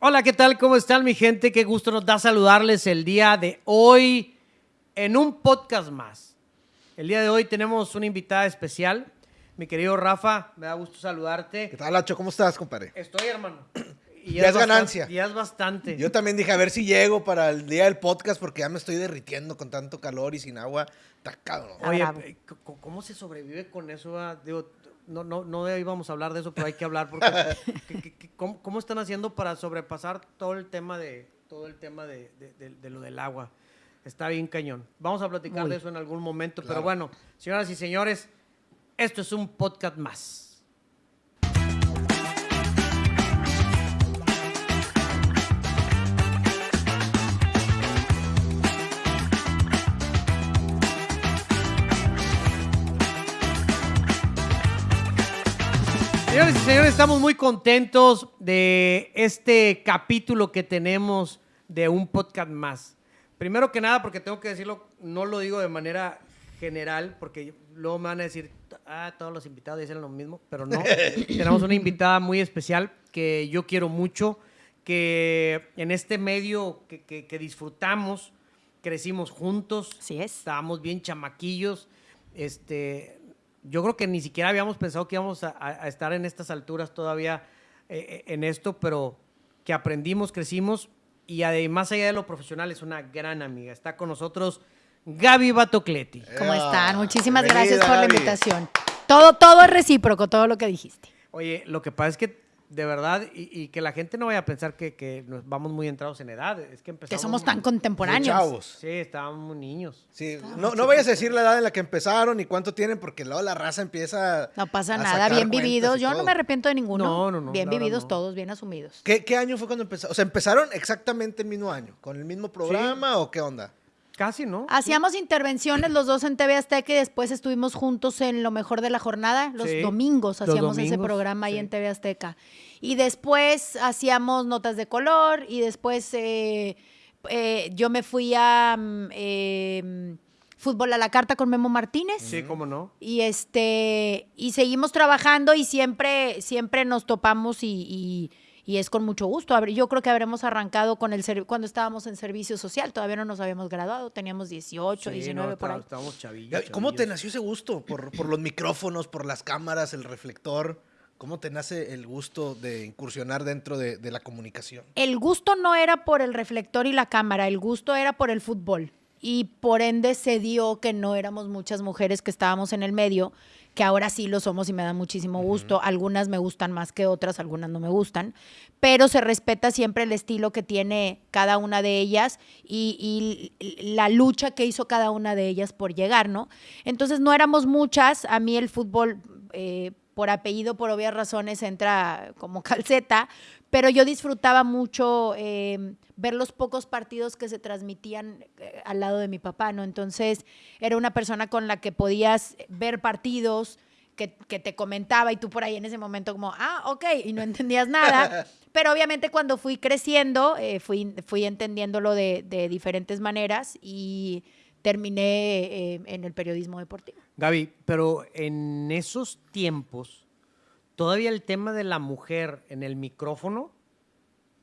Hola, ¿qué tal? ¿Cómo están mi gente? Qué gusto nos da saludarles el día de hoy en un podcast más. El día de hoy tenemos una invitada especial. Mi querido Rafa, me da gusto saludarte. ¿Qué tal, Lacho? ¿Cómo estás, compadre? Estoy, hermano. Y Ya es bastante- ganancia. Ya es bastante. Yo también dije a ver si llego para el día del podcast porque ya me estoy derritiendo con tanto calor y sin agua. Está cabrón. Oye, ¿cómo se sobrevive con eso? ah? Digo, no, no, no íbamos a hablar de eso, pero hay que hablar porque que- que- que- ¿cómo, cómo están haciendo para sobrepasar todo el tema de todo el tema de, de- de- de lo del agua? Está bien cañón. Vamos a platicar Muy. de eso en algún momento, pero bueno, señoras y señores, esto es un podcast más. Señores y señores, estamos muy contentos de este capítulo que tenemos de un podcast más. Primero que nada, porque tengo que decirlo, no lo digo de manera general, porque luego me van a decir, ah, todos los invitados dicen lo mismo, pero no. Tenemos una invitada muy especial que yo quiero mucho, que en este medio que, que- que disfrutamos, crecimos juntos. Así es. Estábamos bien chamaquillos. Este, yo creo que ni siquiera habíamos pensado que íbamos a, a- a estar en estas alturas todavía eh, eh, en esto, pero que aprendimos, crecimos y además allá de lo profesional es una gran amiga. Está con nosotros Gaby Batocleti. ¿Cómo están? Muchísimas bienvenida, gracias por la Gaby. invitación. Todo, todo es recíproco, todo lo que dijiste. Oye, lo que pasa es que de verdad, y, y que la gente no vaya a pensar que, que nos vamos muy entrados en edad, es que Que empezamos... somos tan contemporáneos. chavos. Sí, estábamos muy niños. Sí, no, no vayas a decir la edad en la que empezaron y cuánto tienen porque luego la raza empieza No pasa a nada, sacar bien vividos. Yo no me arrepiento de ninguno. No, no, no, Bien vividos no. todos, bien asumidos. ¿Qué, qué año fue cuando empezaron? O sea, ¿empezaron exactamente el mismo año? ¿Con el mismo programa o qué onda? Casi, ¿no? Hacíamos intervenciones los dos en TV Azteca y después estuvimos juntos en Lo Mejor de la Jornada. Los Sí, domingos los hacíamos ese programa ahí sí. en TV Azteca. Y después hacíamos notas de color y después eh, eh, yo me fui a mm, eh, Fútbol a la Carta con Memo Martínez. Sí, cómo no. Y este, y seguimos trabajando y siempre, siempre nos topamos y, y- y es con mucho gusto. Yo creo que habremos arrancado con el cuando estábamos en servicio social, todavía no nos habíamos graduado, teníamos 18, Sí, 19 no, por ahí. estábamos- chavillos. ¿Cómo te nació ese gusto? ¿Por, por los micrófonos, por las cámaras, el reflector? ¿Cómo te nace el gusto de incursionar dentro de, de la comunicación? El gusto no era por el reflector y la cámara, el gusto era por el fútbol. Y por ende se dio que no éramos muchas mujeres que estábamos en el medio, que ahora sí lo somos y me da muchísimo gusto. Algunas me gustan más que otras, algunas no me gustan, pero se respeta siempre el estilo que tiene cada una de ellas y, y la lucha que hizo cada una de ellas por llegar, ¿no? Entonces no éramos muchas, a mí el fútbol... eh, por apellido, por obvias razones, entra como calceta, pero yo disfrutaba mucho eh, ver los pocos partidos que se transmitían eh, al lado de mi papá, ¿no? Entonces, era una persona con la que podías ver partidos, que, que te comentaba y tú por ahí en ese momento como, ah, ok, y no entendías nada. Pero obviamente cuando fui creciendo, eh, fui, fui entendiéndolo de, de diferentes maneras y terminé eh, en el periodismo deportivo. Gaby, pero en esos tiempos, todavía el tema de la mujer en el micrófono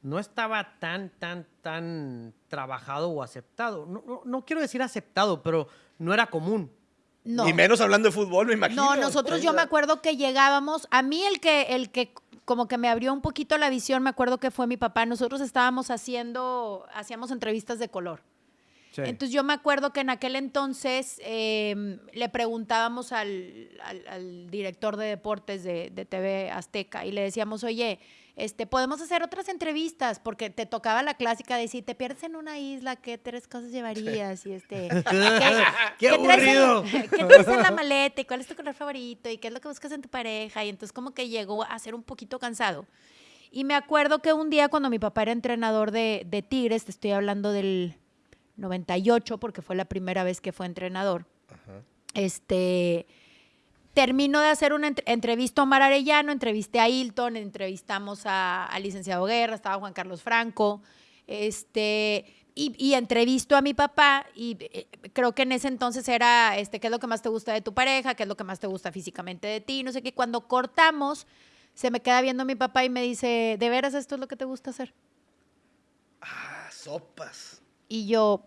no estaba tan, tan, tan trabajado o aceptado. No, no- no quiero decir aceptado, pero no era común. No. Y menos hablando de fútbol, me imagino. No, nosotros yo me acuerdo que llegábamos, a mí el que, el que como que me abrió un poquito la visión, me acuerdo que fue mi papá, nosotros estábamos haciendo, hacíamos entrevistas de color. Sí. Entonces yo me acuerdo que en aquel entonces eh, le preguntábamos al, al- al director de deportes de, de TV Azteca y le decíamos, oye, este, podemos hacer otras entrevistas, porque te tocaba la clásica de si te pierdes en una isla, ¿qué tres cosas llevarías? Y este, ¡Qué traes en-! ¿Qué traes en la maleta? ¿Y cuál es tu color favorito? ¿Y qué es lo que buscas en tu pareja? Y entonces como que llegó a ser un poquito cansado. Y me acuerdo que un día cuando mi papá era entrenador de, de Tigres, te estoy hablando del 98, porque fue la primera vez que fue entrenador, este, termino de hacer una entre- entrevista a Omar Arellano, entrevisté a Hilton, entrevistamos a- al licenciado Guerra, estaba Juan Carlos Franco, este, y, y entrevisto a mi papá y eh, creo que en ese entonces era, este, ¿qué es lo que más te gusta de tu pareja? ¿Qué es lo que más te gusta físicamente de ti? No sé qué. Cuando cortamos, se me queda viendo mi papá y me dice, ¿de veras esto es lo que te gusta hacer? Ah, sopas. Y yo,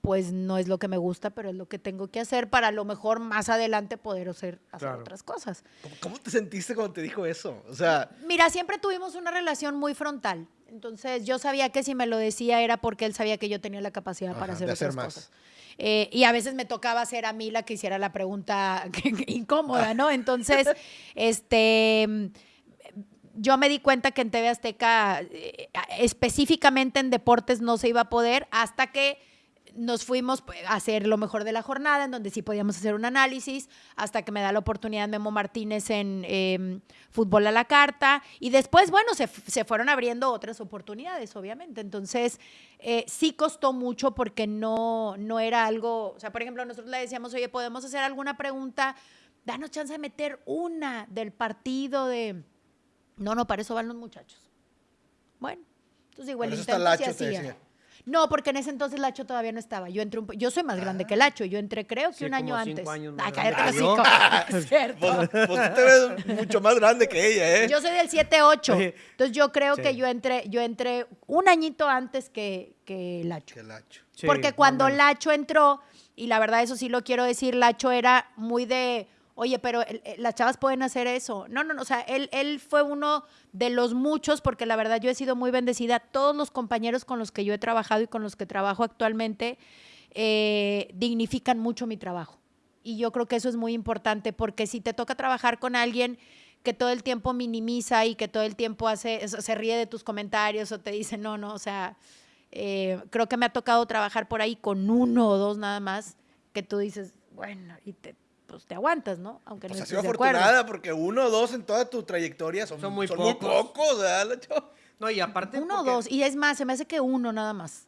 pues no es lo que me gusta, pero es lo que tengo que hacer para a lo mejor más adelante poder hacer, hacer Claro. otras cosas. ¿Cómo, te sentiste cuando te dijo eso? O sea, Mira, siempre tuvimos una relación muy frontal. Entonces yo sabía que si me lo decía era porque él sabía que yo tenía la capacidad para hacer otras más. cosas. Eh, y a veces me tocaba hacer a mí la que hiciera la pregunta incómoda, ¿no? Entonces, este, yo me di cuenta que en TV Azteca, eh, específicamente en deportes, no se iba a poder hasta que nos fuimos pues, a hacer lo mejor de la jornada, en donde sí podíamos hacer un análisis, hasta que me da la oportunidad Memo Martínez en eh, Fútbol a la Carta. Y después, bueno, se, se fueron abriendo otras oportunidades, obviamente. Entonces, eh, sí costó mucho porque no, no era algo, o sea, por ejemplo, nosotros le decíamos, oye, ¿podemos hacer alguna pregunta? Danos chance de meter una del partido de... No, no, para eso van los muchachos. Bueno, entonces igual eso está intento se Lacho, te hacía. decía. No, porque en ese entonces Lacho todavía no estaba. Yo entré un yo soy más grande que Lacho. Yo entré creo que Sí, un año como cinco antes. años más Ay, cállate los cinco. Es cierto. pues, pues tú te ves mucho más grande que ella, ¿eh? Yo soy del 7-8. Oye, Entonces yo creo sí. que yo entré, yo entré un añito antes que, que Lacho. Que lacho. Sí, Porque cuando. Lacho entró, y la verdad eso sí lo quiero decir, Lacho era muy de, oye, pero el- el- las chavas pueden hacer eso. No, no, no, o sea, él, él fue uno de los muchos, porque la verdad yo he sido muy bendecida. Todos los compañeros con los que yo he trabajado y con los que trabajo actualmente eh, dignifican mucho mi trabajo. Y yo creo que eso es muy importante, porque si te toca trabajar con alguien que todo el tiempo minimiza y que todo el tiempo hace, se ríe de tus comentarios o te dice, no, no, o sea, eh, creo que me ha tocado trabajar por ahí con uno o dos nada más, que tú dices, bueno, y te, pues te aguantas, ¿no? Aunque Pues no estés de acuerdo. afortunada porque uno o dos en toda tu trayectoria son, Son muy son pocos. pocos, ¿verdad, Lacho? No, y aparte. Uno o dos, y es más, se me hace que uno nada más.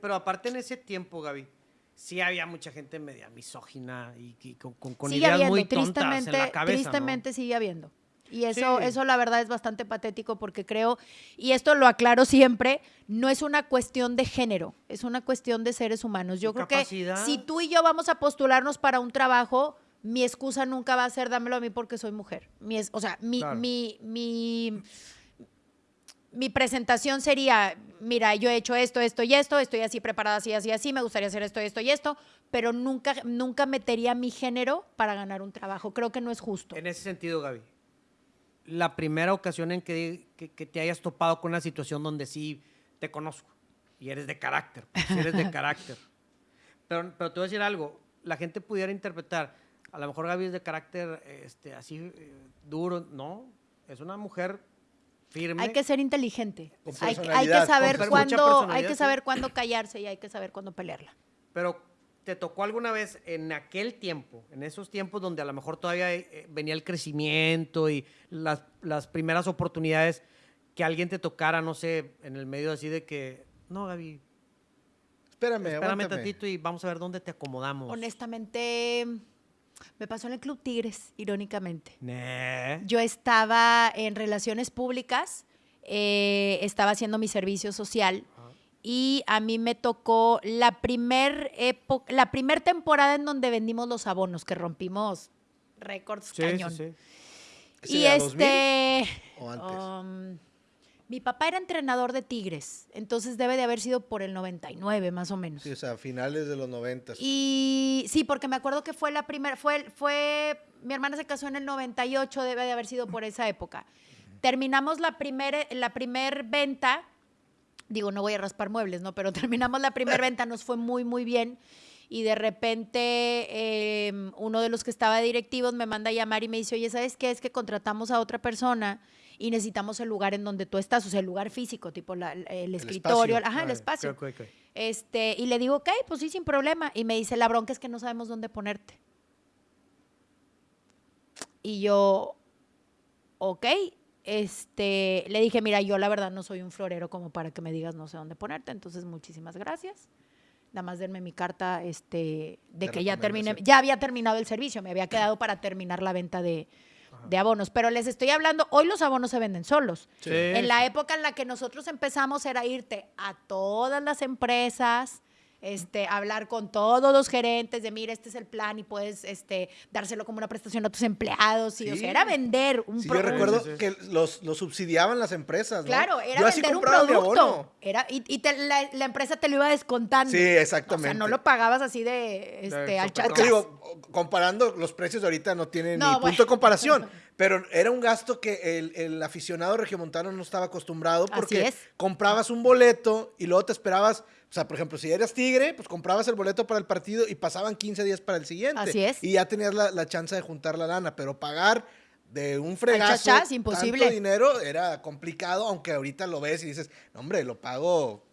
Pero aparte en ese tiempo, Gaby, sí había mucha gente media misógina y, y con, con- con sigue ideas habiendo, muy tontas tristemente, en la cabeza, ¿no? tristemente sigue habiendo. Y eso, Sí. eso la verdad es bastante patético porque creo, y esto lo aclaro siempre, no es una cuestión de género, es una cuestión de seres humanos. Yo creo capacidad. que si tú y yo vamos a postularnos para un trabajo, mi excusa nunca va a ser dámelo a mí porque soy mujer. Mi es- o sea, mi, Claro. mi, mi, mi presentación sería, mira, yo he hecho esto, esto y esto, estoy así preparada, así, así, así, me gustaría hacer esto, esto y esto, pero nunca, nunca metería mi género para ganar un trabajo. Creo que no es justo. En ese sentido, Gaby, la primera ocasión en que, que- que te hayas topado con una situación donde sí te conozco y eres de carácter, pues, eres de carácter. Pero, pero te voy a decir algo, la gente pudiera interpretar, a lo mejor Gaby es de carácter este, así eh, duro, no, es una mujer firme. Hay que ser inteligente. Hay, hay que saber cuándo, hay que sí. saber cuándo callarse y hay que saber cuándo pelearla. Pero ¿te tocó alguna vez en aquel tiempo, en esos tiempos donde a lo mejor todavía eh, venía el crecimiento y las, las primeras oportunidades, que alguien te tocara, no sé, en el medio así de que, no, Gaby, Espérame, espérame aguántame. tantito y vamos a ver dónde te acomodamos. Honestamente, me pasó en el Club Tigres, irónicamente. Yo estaba en relaciones públicas, eh, estaba haciendo mi servicio social y a mí me tocó la primer época, la primer temporada en donde vendimos los abonos, que rompimos récords Sí, sí, cañón. sí. ¿Ese Y era 2000 este, o antes? um, mi papá era entrenador de Tigres, entonces debe de haber sido por el 99 más o menos. Sí, o sea, finales de los noventas. Y sí, porque me acuerdo que fue la primera, fue, fue, mi hermana se casó en el 98, debe de haber sido por esa época. Terminamos la primera la primer venta, digo, no voy a raspar muebles, ¿no? Pero terminamos la primera venta, nos fue muy, muy bien. Y de repente eh, uno de los que estaba de directivos me manda a llamar y me dice, oye, ¿sabes qué? Es que contratamos a otra persona y necesitamos el lugar en donde tú estás, o sea, el lugar físico, tipo la- el, escritorio, espacio. ajá, el espacio. ok, ok, ok. Este, y le digo, ok, pues sí, sin problema. Y me dice, la bronca es que no sabemos dónde ponerte. Y yo, ok, este, le dije, mira, yo la verdad no soy un florero como para que me digas no sé dónde ponerte, entonces muchísimas gracias. Nada más denme mi carta este, de De que ya terminé, ya había terminado el servicio, me había quedado para terminar la venta de, de abonos. Pero les estoy hablando, hoy los abonos se venden solos. Sí, En la época en la que nosotros empezamos era irte a todas las empresas, este, hablar con todos los gerentes de, mira, este es el plan y puedes este, dárselo como una prestación a tus empleados. Y, O Sí. sea, era vender un Sí, yo producto. recuerdo Sí, que los, los subsidiaban las empresas, ¿no? Claro, era Yo así vender un producto. Era, y y te- la, la empresa te lo iba descontando. Sí, exactamente. O sea, no lo pagabas así de, este, al digo, comparando, los precios de ahorita no tienen No, ni bueno. punto de comparación. Pero era un gasto que el, el aficionado regiomontano no estaba acostumbrado porque es. comprabas un boleto y luego te esperabas, o sea, por ejemplo, si eras tigre, pues comprabas el boleto para el partido y pasaban 15 días para el siguiente. Así es. Y ya tenías la, la chance de juntar la lana, pero pagar de un fregazo chachas, imposible. tanto dinero era complicado, aunque ahorita lo ves y dices, no, hombre, lo pago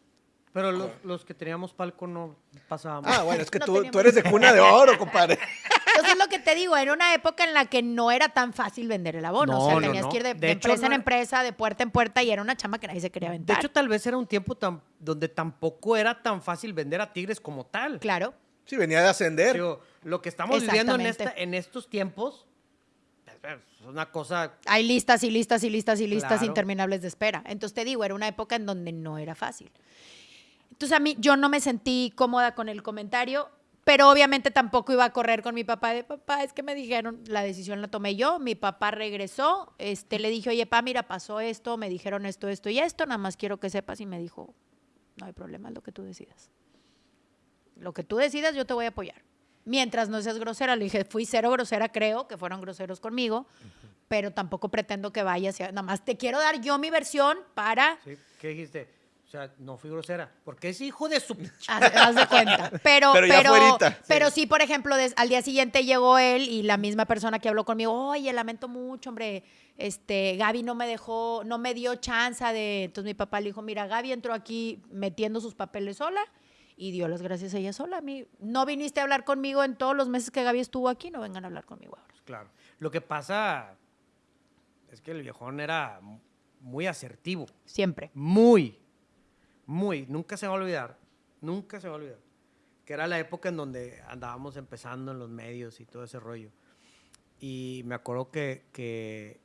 Pero los, los que teníamos palco no pasábamos. Ah, bueno, es que No tú, tú eres de cuna de oro, compadre. Entonces es lo que te digo, era una época en la que no era tan fácil vender el abono. o sea, No, tenías no. que ir de, De de hecho, empresa en empresa, de puerta en puerta, y era una chamba que nadie se quería de aventar. hecho, tal vez era un tiempo tan, donde tampoco era tan fácil vender a Tigres como tal. claro. Sí, venía de ascender. Digo, lo que estamos viviendo en, esta, en estos tiempos es una cosa Hay listas y listas y listas y listas Claro. interminables de espera. Entonces te digo, era una época en donde no era fácil. Entonces a mí yo no me sentí cómoda con el comentario, pero obviamente tampoco iba a correr con mi papá de papá, es que me dijeron, la decisión la tomé yo, mi papá regresó, este le dije, "Oye, pa, mira, pasó esto, me dijeron esto, esto y esto, nada más quiero que sepas" y me dijo, "No hay problema, es lo que tú decidas." Lo que tú decidas, yo te voy a apoyar. Mientras no seas grosera, le dije, fui cero grosera, creo que fueron groseros conmigo, pero tampoco pretendo que vayas. Nada más te quiero dar yo mi versión para. ¿sí? ¿Qué dijiste? O sea, no fui grosera. Porque es hijo de su... Haz, haz de cuenta. Pero, Pero pero, fuerita. pero sí, por ejemplo, des- al día siguiente llegó él y la misma persona que habló conmigo, oye, lamento mucho, hombre, este, Gaby no me dejó, no me dio chance de. Entonces mi papá le dijo, mira, Gaby entró aquí metiendo sus papeles sola y dio las gracias a ella sola. A mí, no viniste a hablar conmigo en todos los meses que Gaby estuvo aquí, no vengan a hablar conmigo ahora. Claro. Lo que pasa es que el viejón era muy asertivo. Siempre. Muy, muy. Nunca se va a olvidar. Nunca se va a olvidar. Que era la época en donde andábamos empezando en los medios y todo ese rollo. Y me acuerdo que, que-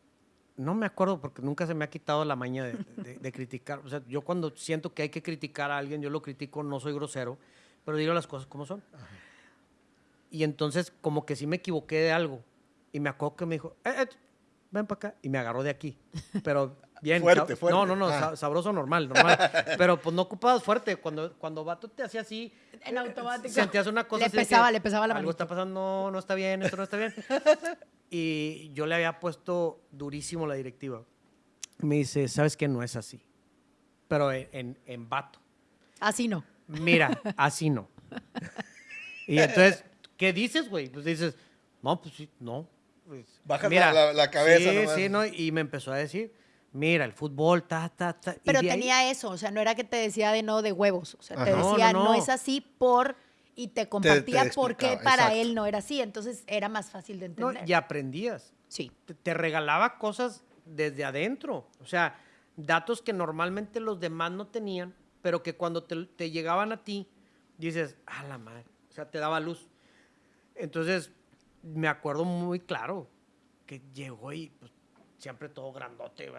no me acuerdo porque nunca se me ha quitado la maña de, criticar. O sea, yo cuando siento que hay que criticar a alguien, yo lo critico, no soy grosero, pero digo las cosas como son. Y entonces como que sí me equivoqué de algo. Y me acuerdo que me dijo, "Eh, eh, ven para acá. Y me agarró de aquí. Pero bien. Fuerte, sab- fuerte. No, no, no, Ah. sa- sabroso normal, normal. Pero pues no ocupabas fuerte. Cuando, cuando vato te hacía así, En automático. sentías una cosa Le así de que pesaba, le pesaba la Algo manito. está pasando, no, no está bien, esto no está bien. y yo le había puesto durísimo la directiva. Me dice, ¿sabes qué? No es así. Pero en, en, en vato. Así no. Mira, así no. Y entonces, ¿qué dices, güey? Pues dices, no, pues sí, no. Pues, Bajas la- la cabeza Sí, nomás. sí, ¿no? Y me empezó a decir, mira, el fútbol, ta, ta, ta. y Pero de ahí- tenía eso, o sea, no era que te decía de no de huevos, o sea, te Ajá. No, decía no, no, no. es así por y te compartía te por qué para exacto. él no era así, entonces era más fácil de No, entender. y aprendías. Sí. te, te regalaba cosas desde adentro. O sea, datos que normalmente los demás no tenían, pero que cuando te, te llegaban a ti, dices, a la madre. O sea, te daba luz. Entonces, me acuerdo muy claro que llegó y pues, siempre todo grandote.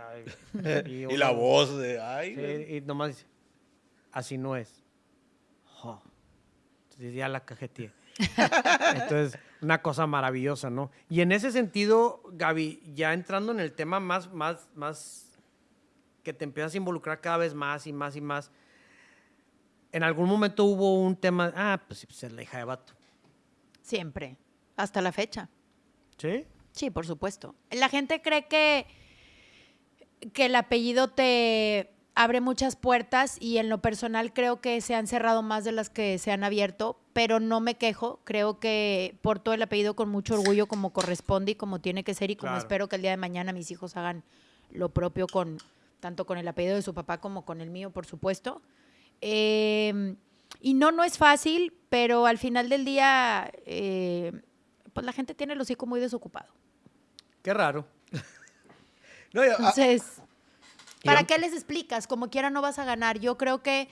Y, la voz de, ay, Sí, y nomás dice, así no es. Entonces ya la cajeteé. Entonces, una cosa maravillosa, ¿no? Y en ese sentido, Gaby, ya entrando en el tema más, más, más, que te empiezas a involucrar cada vez más y más y más, en algún momento hubo un tema, ah, pues sí, pues es la hija de vato. Siempre, hasta la fecha. ¿Sí? Sí, por supuesto. La gente cree que, que el apellido te abre muchas puertas y en lo personal creo que se han cerrado más de las que se han abierto, pero no me quejo. Creo que porto el apellido con mucho orgullo como corresponde y como tiene que ser y como Claro. espero que el día de mañana mis hijos hagan lo propio con tanto con el apellido de su papá como con el mío, por supuesto. Eh, y no, no es fácil, pero al final del día, eh, pues la gente tiene el hocico muy desocupado. Qué raro. No, y a- Entonces, ¿para qué les explicas? Como quiera no vas a ganar. Yo creo que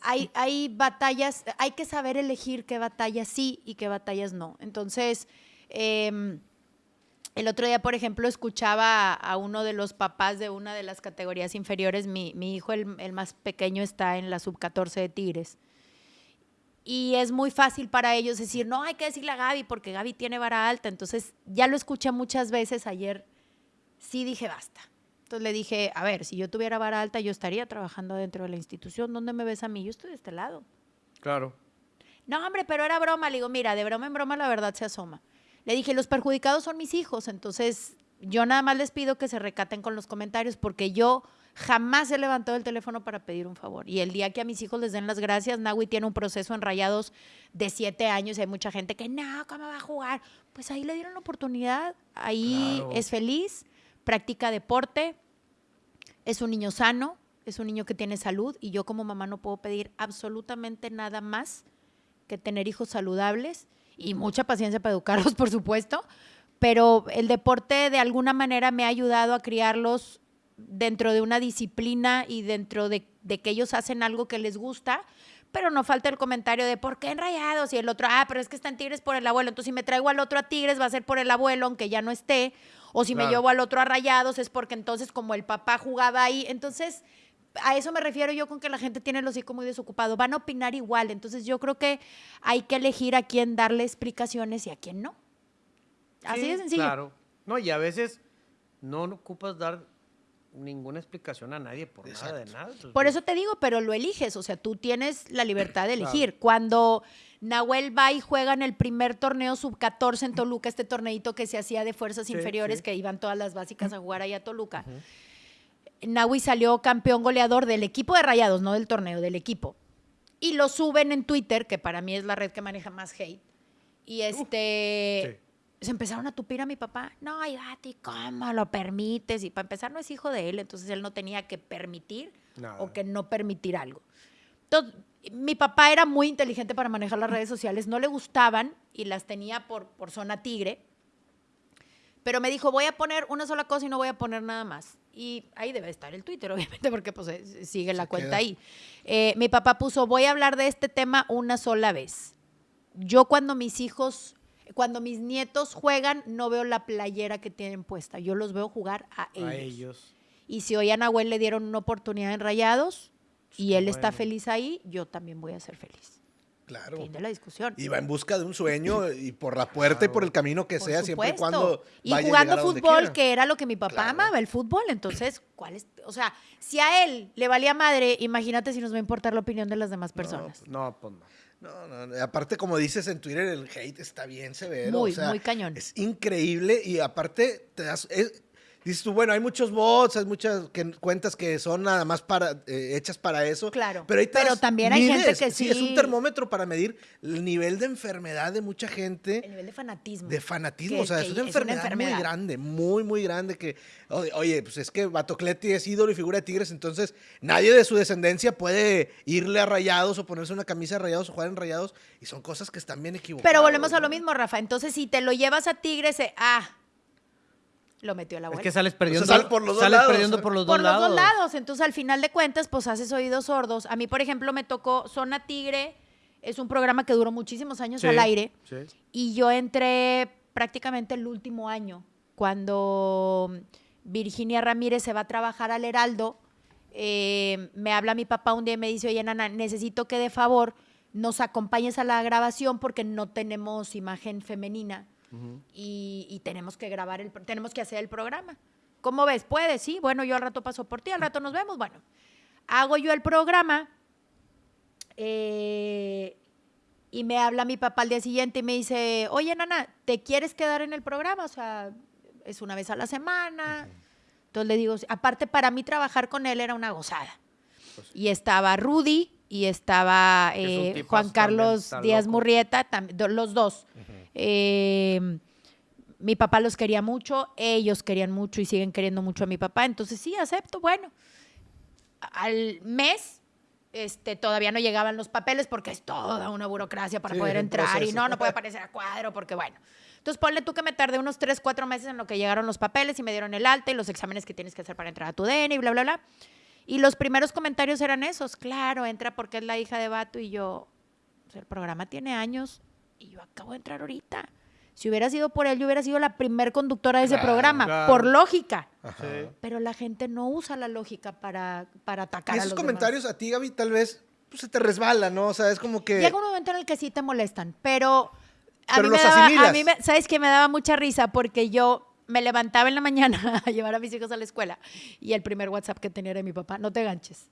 hay, hay batallas, hay que saber elegir qué batallas sí y qué batallas no. Entonces, em, el otro día, por ejemplo, escuchaba a, a uno de los papás de una de las categorías inferiores. Mi, mi hijo, el, el más pequeño, está en la sub-14 de Tigres. Y es muy fácil para ellos decir, no, hay que decirle a Gaby porque Gaby tiene vara alta. Entonces, ya lo escuché muchas veces ayer. Sí dije, basta. Entonces le dije, a ver, si yo tuviera vara alta, yo estaría trabajando dentro de la institución. ¿Dónde me ves a mí? Yo estoy de este lado. Claro. No, hombre, pero era broma. Le digo, mira, de broma en broma la verdad se asoma. Le dije, los perjudicados son mis hijos. Entonces, yo nada más les pido que se recaten con los comentarios porque yo jamás he levantado el teléfono para pedir un favor. Y el día que a mis hijos les den las gracias, Nahui tiene un proceso en rayados de siete años y hay mucha gente que, no, ¿cómo va a jugar? Pues ahí le dieron la oportunidad, ahí Claro. es feliz, practica deporte, es un niño sano, es un niño que tiene salud y yo como mamá no puedo pedir absolutamente nada más que tener hijos saludables y mucha paciencia para educarlos, por supuesto, pero el deporte de alguna manera me ha ayudado a criarlos dentro de una disciplina y dentro de, de que ellos hacen algo que les gusta, pero no falta el comentario de ¿por qué en Rayados? Y el otro, ah, pero es que están Tigres por el abuelo, entonces si me traigo al otro a Tigres va a ser por el abuelo, aunque ya no esté, o si me llevo al otro a Rayados es porque entonces como el papá jugaba ahí, entonces a eso me refiero yo con que la gente tiene el hocico muy desocupado, van a opinar igual, entonces yo creo que hay que elegir a quién darle explicaciones y a quién no. Así Sí, de sencillo. Claro. No, y a veces no ocupas dar ninguna explicación a nadie por nada de nada. Por eso te digo, pero lo eliges, o sea, tú tienes la libertad de Claro. elegir. Cuando Nahuel va y juega en el primer torneo sub-14 en Toluca, este torneito que se hacía de fuerzas Sí, inferiores, sí. que iban todas las básicas a jugar ahí a Toluca. Nahui salió campeón goleador del equipo de Rayados, no del torneo, del equipo. Y lo suben en Twitter, que para mí es la red que maneja más hate. Y este se empezaron a tupir a mi papá. No, ay, Gati, ¿cómo lo permites? Y para empezar, no es hijo de él, entonces él no tenía que permitir Nada. o que no permitir algo. Entonces, mi papá era muy inteligente para manejar las redes sociales, no le gustaban y las tenía por, por zona tigre. Pero me dijo, voy a poner una sola cosa y no voy a poner nada más. Y ahí debe estar el Twitter, obviamente, porque pues eh, sigue la cuenta queda. ahí. Eh, mi papá puso, voy a hablar de este tema una sola vez. Yo cuando mis hijos, cuando mis nietos juegan, no veo la playera que tienen puesta. Yo los veo jugar a ellos. a ellos. Y si hoy a Nahuel le dieron una oportunidad en Rayados y qué él está feliz ahí, yo también voy a ser feliz. Claro. Fin de la discusión. Y va en busca de un sueño y por la puerta y por el camino que Por sea, siempre y cuando Y vaya jugando a fútbol, que era lo que mi papá Claro. amaba, el fútbol. Entonces, ¿cuál es? O sea, si a él le valía madre, imagínate si nos va a importar la opinión de las demás personas. No, pues no. No, no, aparte, como dices en Twitter, el hate está bien severo. Muy, o sea, muy cañón. Es increíble y aparte te das... es- dices tú, bueno, hay muchos bots, hay muchas que- cuentas que son nada más para, eh, hechas para eso. Claro, Pero, también hay gente que Es sí- un termómetro para medir el nivel de enfermedad de mucha El gente. nivel de fanatismo. De fanatismo, Que- o sea, es una, enfermedad muy grande, muy, muy grande. Que, oye, pues es que Batocleti es ídolo y figura de Tigres, entonces nadie de su descendencia puede irle a rayados o ponerse una camisa de rayados o jugar en rayados, y son cosas que están bien equivocadas. Pero volvemos a lo mismo, Rafa. Entonces, si te lo llevas a Tigres, eh, ah, lo metió el Es abuelo. que sales perdiendo, por los dos sales lados, perdiendo por los por dos los lados. dos lados. Entonces, al final de cuentas, pues haces oídos sordos. A mí, por ejemplo, me tocó Zona Tigre. Es un programa que duró muchísimos años Sí, al aire. sí. Y yo entré prácticamente el último año, cuando Virginia Ramírez se va a trabajar al Heraldo. eh, me habla mi papá un día y me dice, oye, Nana, necesito que de favor nos acompañes a la grabación porque no tenemos imagen femenina y, y tenemos que grabar, el, tenemos que hacer el programa. ¿Cómo ves? ¿Puedes? Sí, bueno, yo al rato paso por ti, al rato nos vemos. Bueno, hago yo el programa eh, y me habla mi papá al día siguiente y me dice, oye, Nana, ¿te quieres quedar en el programa? O sea, es una vez a la semana. Entonces le digo, aparte para mí trabajar con él era una gozada. Y estaba Rudy y estaba eh, Juan Carlos Díaz loco. Murrieta, los dos. Eh, mi papá los quería mucho, ellos querían mucho y siguen queriendo mucho a mi papá. Entonces sí, acepto. Bueno, al mes este, todavía no llegaban los papeles porque es toda una burocracia para Sí, poder entrar y no, no puede aparecer a cuadro porque bueno. Entonces ponle tú que me tardé unos 3, 4 meses en lo que llegaron los papeles y me dieron el alta y los exámenes que tienes que hacer para entrar a tu DN y bla, bla, bla. Y los primeros comentarios eran esos, claro, entra porque es la hija de Vato y yo, o sea, el programa tiene años y yo acabo de entrar ahorita. Si hubiera sido por él, yo hubiera sido la primer conductora de ese Claro, programa, claro. por lógica. Sí. Pero la gente no usa la lógica para, para atacar Y a esos los comentarios a ti, Gaby, tal vez pues se te resbala, ¿no? O sea, es como que... Llega un momento en el que sí te molestan, pero a Pero mí me daba, a mí me- ¿sabes qué? Me daba mucha risa porque yo me levantaba en la mañana a llevar a mis hijos a la escuela y el primer WhatsApp que tenía era de mi papá, no te ganches.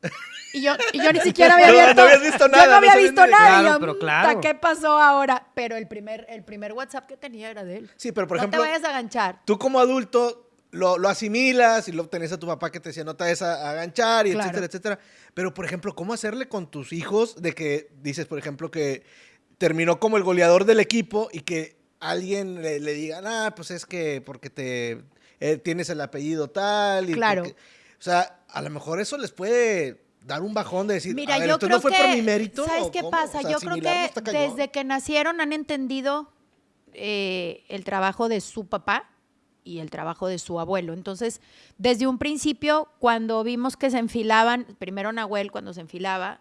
Y yo, y yo ni siquiera había No, no habías visto Yo nada, no no había visto nada. Claro, yo, pero "Puta, claro". ¿Qué pasó ahora? Pero el primer, el primer WhatsApp que tenía era de él. Sí, pero por no ejemplo, te vayas a ganchar. tú como adulto lo, lo asimilas y lo tenés a tu papá que te decía no te vayas a, a aganchar y Claro. etcétera, etcétera. Pero, por ejemplo, ¿cómo hacerle con tus hijos de que dices, por ejemplo, que terminó como el goleador del equipo y que alguien le, le diga, ah, pues es que porque te eh, tienes el apellido tal y Claro. porque-". o sea, a lo mejor eso les puede dar un bajón de decir, Mira, a ver, yo creo no fue que, por mi mérito. ¿Sabes ¿o qué cómo? pasa? O sea, yo creo que desde que nacieron han entendido eh, el trabajo de su papá y el trabajo de su abuelo. Entonces, desde un principio, cuando vimos que se enfilaban, primero Nahuel cuando se enfilaba,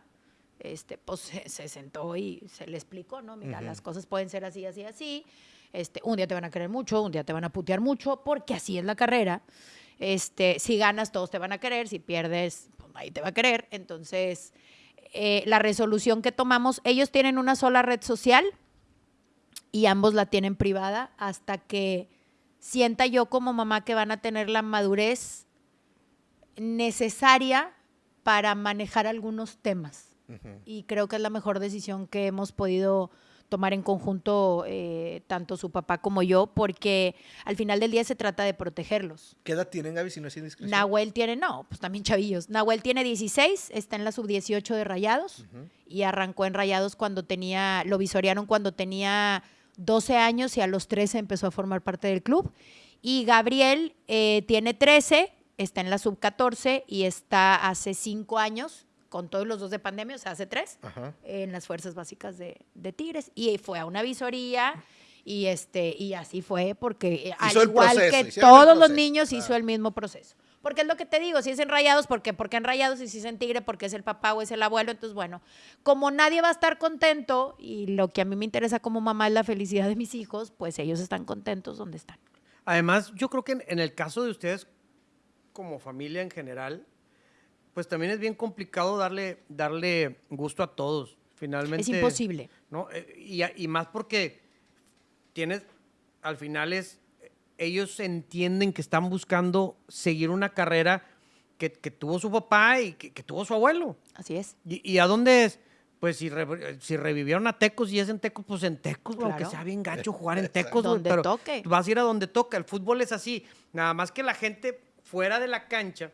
este, pues se, se sentó y se le explicó, ¿no? Mira, las cosas pueden ser así, así, así. Este, un día te van a querer mucho, un día te van a putear mucho, porque así es la carrera. Este, si ganas, todos te van a querer, si pierdes, pues nadie te va a querer. Entonces, eh, la resolución que tomamos, ellos tienen una sola red social y ambos la tienen privada hasta que sienta yo como mamá que van a tener la madurez necesaria para manejar algunos temas. Y creo que es la mejor decisión que hemos podido tomar en conjunto eh, tanto su papá como yo, porque al final del día se trata de protegerlos. ¿Qué edad tienen, Gaby, si no es indiscreción? Nahuel tiene, no, pues también chavillos. Nahuel tiene 16, está en la sub-18 de Rayados y arrancó en Rayados cuando tenía, lo visorearon cuando tenía 12 años y a los 13 empezó a formar parte del club. Y Gabriel eh, tiene 13, está en la sub-14 y está hace 5 años, con todos los dos de pandemia, o sea, hace 3, Ajá. en las fuerzas básicas de, de Tigres. Y fue a una visoría. Y, este, y así fue, porque eh, al Hizo el igual proceso, que todos los niños hizo el mismo proceso. Porque es lo que te digo, si es en rayados, porque porque en rayados y si es en tigre, porque es el papá o es el abuelo, entonces bueno, como nadie va a estar contento y lo que a mí me interesa como mamá es la felicidad de mis hijos, pues ellos están contentos donde están. Además, yo creo que en, en el caso de ustedes, como familia en general, pues también es bien complicado darle, darle gusto a todos. Finalmente. Es imposible. ¿no? Eh, Y, a- y más porque tienes, al final es, ellos entienden que están buscando seguir una carrera que, que tuvo su papá y que, que tuvo su abuelo. Así es. ¿Y, y a dónde es? Pues si, re- si revivieron a Tecos y es en Tecos, pues en Tecos, Claro. aunque sea bien gacho jugar en Tecos. Donde pero toque. Vas a ir a donde toca. El fútbol es así. Nada más que la gente fuera de la cancha,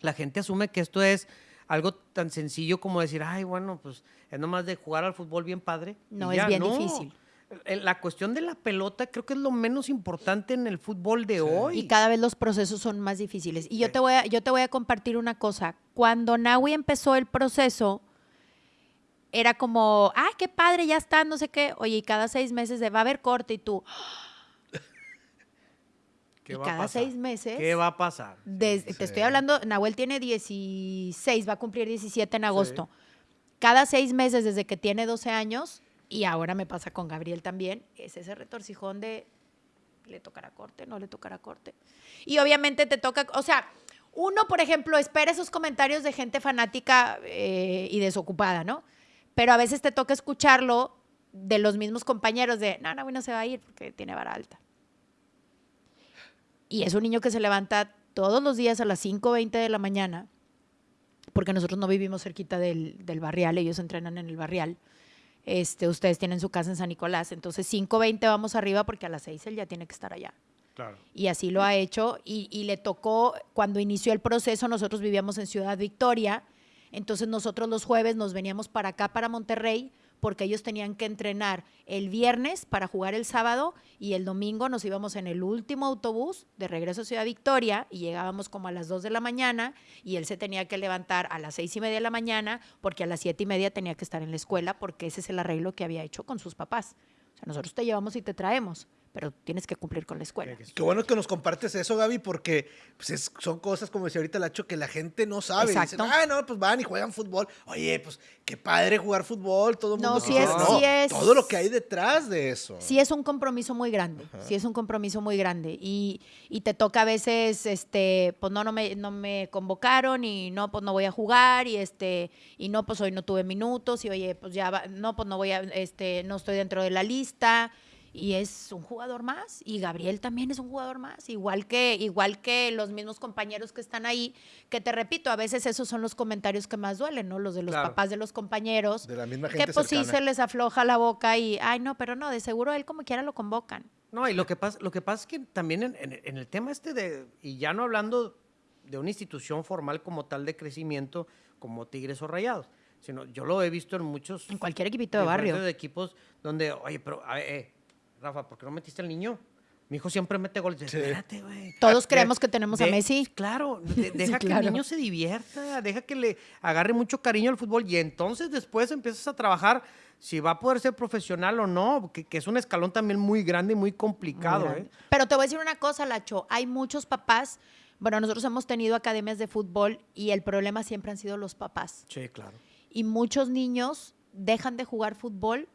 la gente asume que esto es algo tan sencillo como decir, ay, bueno, pues es nomás de jugar al fútbol bien padre. No, es ya". bien No. difícil. El- La cuestión de la pelota creo que es lo menos importante en el fútbol de hoy. Y cada vez los procesos son más difíciles. Y yo te voy a, yo te voy a compartir una cosa. Cuando Nahui empezó el proceso, era como, ah, qué padre, ya está, no sé qué. Oye, y cada seis meses de, va a haber corte y tú, ¿Qué y va a cada pasar? seis meses- ¿Qué va a pasar? Sí. Te estoy hablando, Nahuel tiene 16, va a cumplir 17 en agosto. Cada seis meses desde que tiene 12 años, y ahora me pasa con Gabriel también, es ese retorcijón de le tocará corte, no le tocará corte. Y obviamente te toca, o sea, uno, por ejemplo, espera esos comentarios de gente fanática eh, y desocupada, ¿no? Pero a veces te toca escucharlo de los mismos compañeros de, no, Nahuel no se va a ir porque tiene vara alta. Y es un niño que se levanta todos los días a las 5.20 de la mañana, porque nosotros no vivimos cerquita del, del barrial, ellos entrenan en el barrial. Este, ustedes tienen su casa en San Nicolás, entonces 5.20 vamos arriba porque a las 6 él ya tiene que estar allá. Claro. Y así lo ha hecho. Y, y le tocó, cuando inició el proceso, nosotros vivíamos en Ciudad Victoria. Entonces nosotros los jueves nos veníamos para acá, para Monterrey, porque ellos tenían que entrenar el viernes para jugar el sábado y el domingo nos íbamos en el último autobús de regreso a Ciudad Victoria y llegábamos como a las 2 de la mañana y él se tenía que levantar a las seis y media de la mañana porque a las siete y media tenía que estar en la escuela porque ese es el arreglo que había hecho con sus papás. O sea, nosotros te llevamos y te traemos, pero tienes que cumplir con la escuela. Qué bueno que nos compartes eso, Gaby, porque pues, es- son cosas, como decía ahorita Lacho, que la gente no sabe. Dicen, ah, no, pues van y juegan fútbol. Oye, pues qué padre jugar fútbol, todo el No, mundo quisiera. es- No, sí es- Todo lo que hay detrás de eso. Sí es un compromiso muy grande, sí es un compromiso muy grande y, y te toca a veces, este, pues no, no me, no me convocaron y no, pues no voy a jugar y este, y no, pues hoy no tuve minutos y oye, pues ya, va- no, pues no voy a, este, no estoy dentro de la lista y es un jugador más y Gabriel también es un jugador más, igual que, igual que los mismos compañeros que están ahí, que te repito, a veces esos son los comentarios que más duelen, ¿no? Los de los Claro. papás de los compañeros. De la misma Que gente pues sí se les afloja la boca y, ay, no, pero no, de seguro él como quiera lo convocan. No, y lo que pasa, lo que pasa es que también en, en- en el tema este de, y ya no hablando de una institución formal como tal de crecimiento, como Tigres o Rayados, sino yo lo he visto en muchos En cualquier equipito de barrio. de equipos donde, oye, pero, a ver, eh, Rafa, ¿por qué no metiste al niño? Mi hijo siempre mete goles. Espérate, güey. Todos creemos que tenemos a Messi. Claro, de- deja que claro. el niño se divierta, deja que le agarre mucho cariño al fútbol y entonces después empiezas a trabajar si va a poder ser profesional o no, que, que es un escalón también muy grande y muy complicado. Muy. ¿eh? Pero te voy a decir una cosa, Lacho. Hay muchos papás. Bueno, nosotros hemos tenido academias de fútbol y el problema siempre han sido los papás. Sí, claro. Y muchos niños dejan de jugar fútbol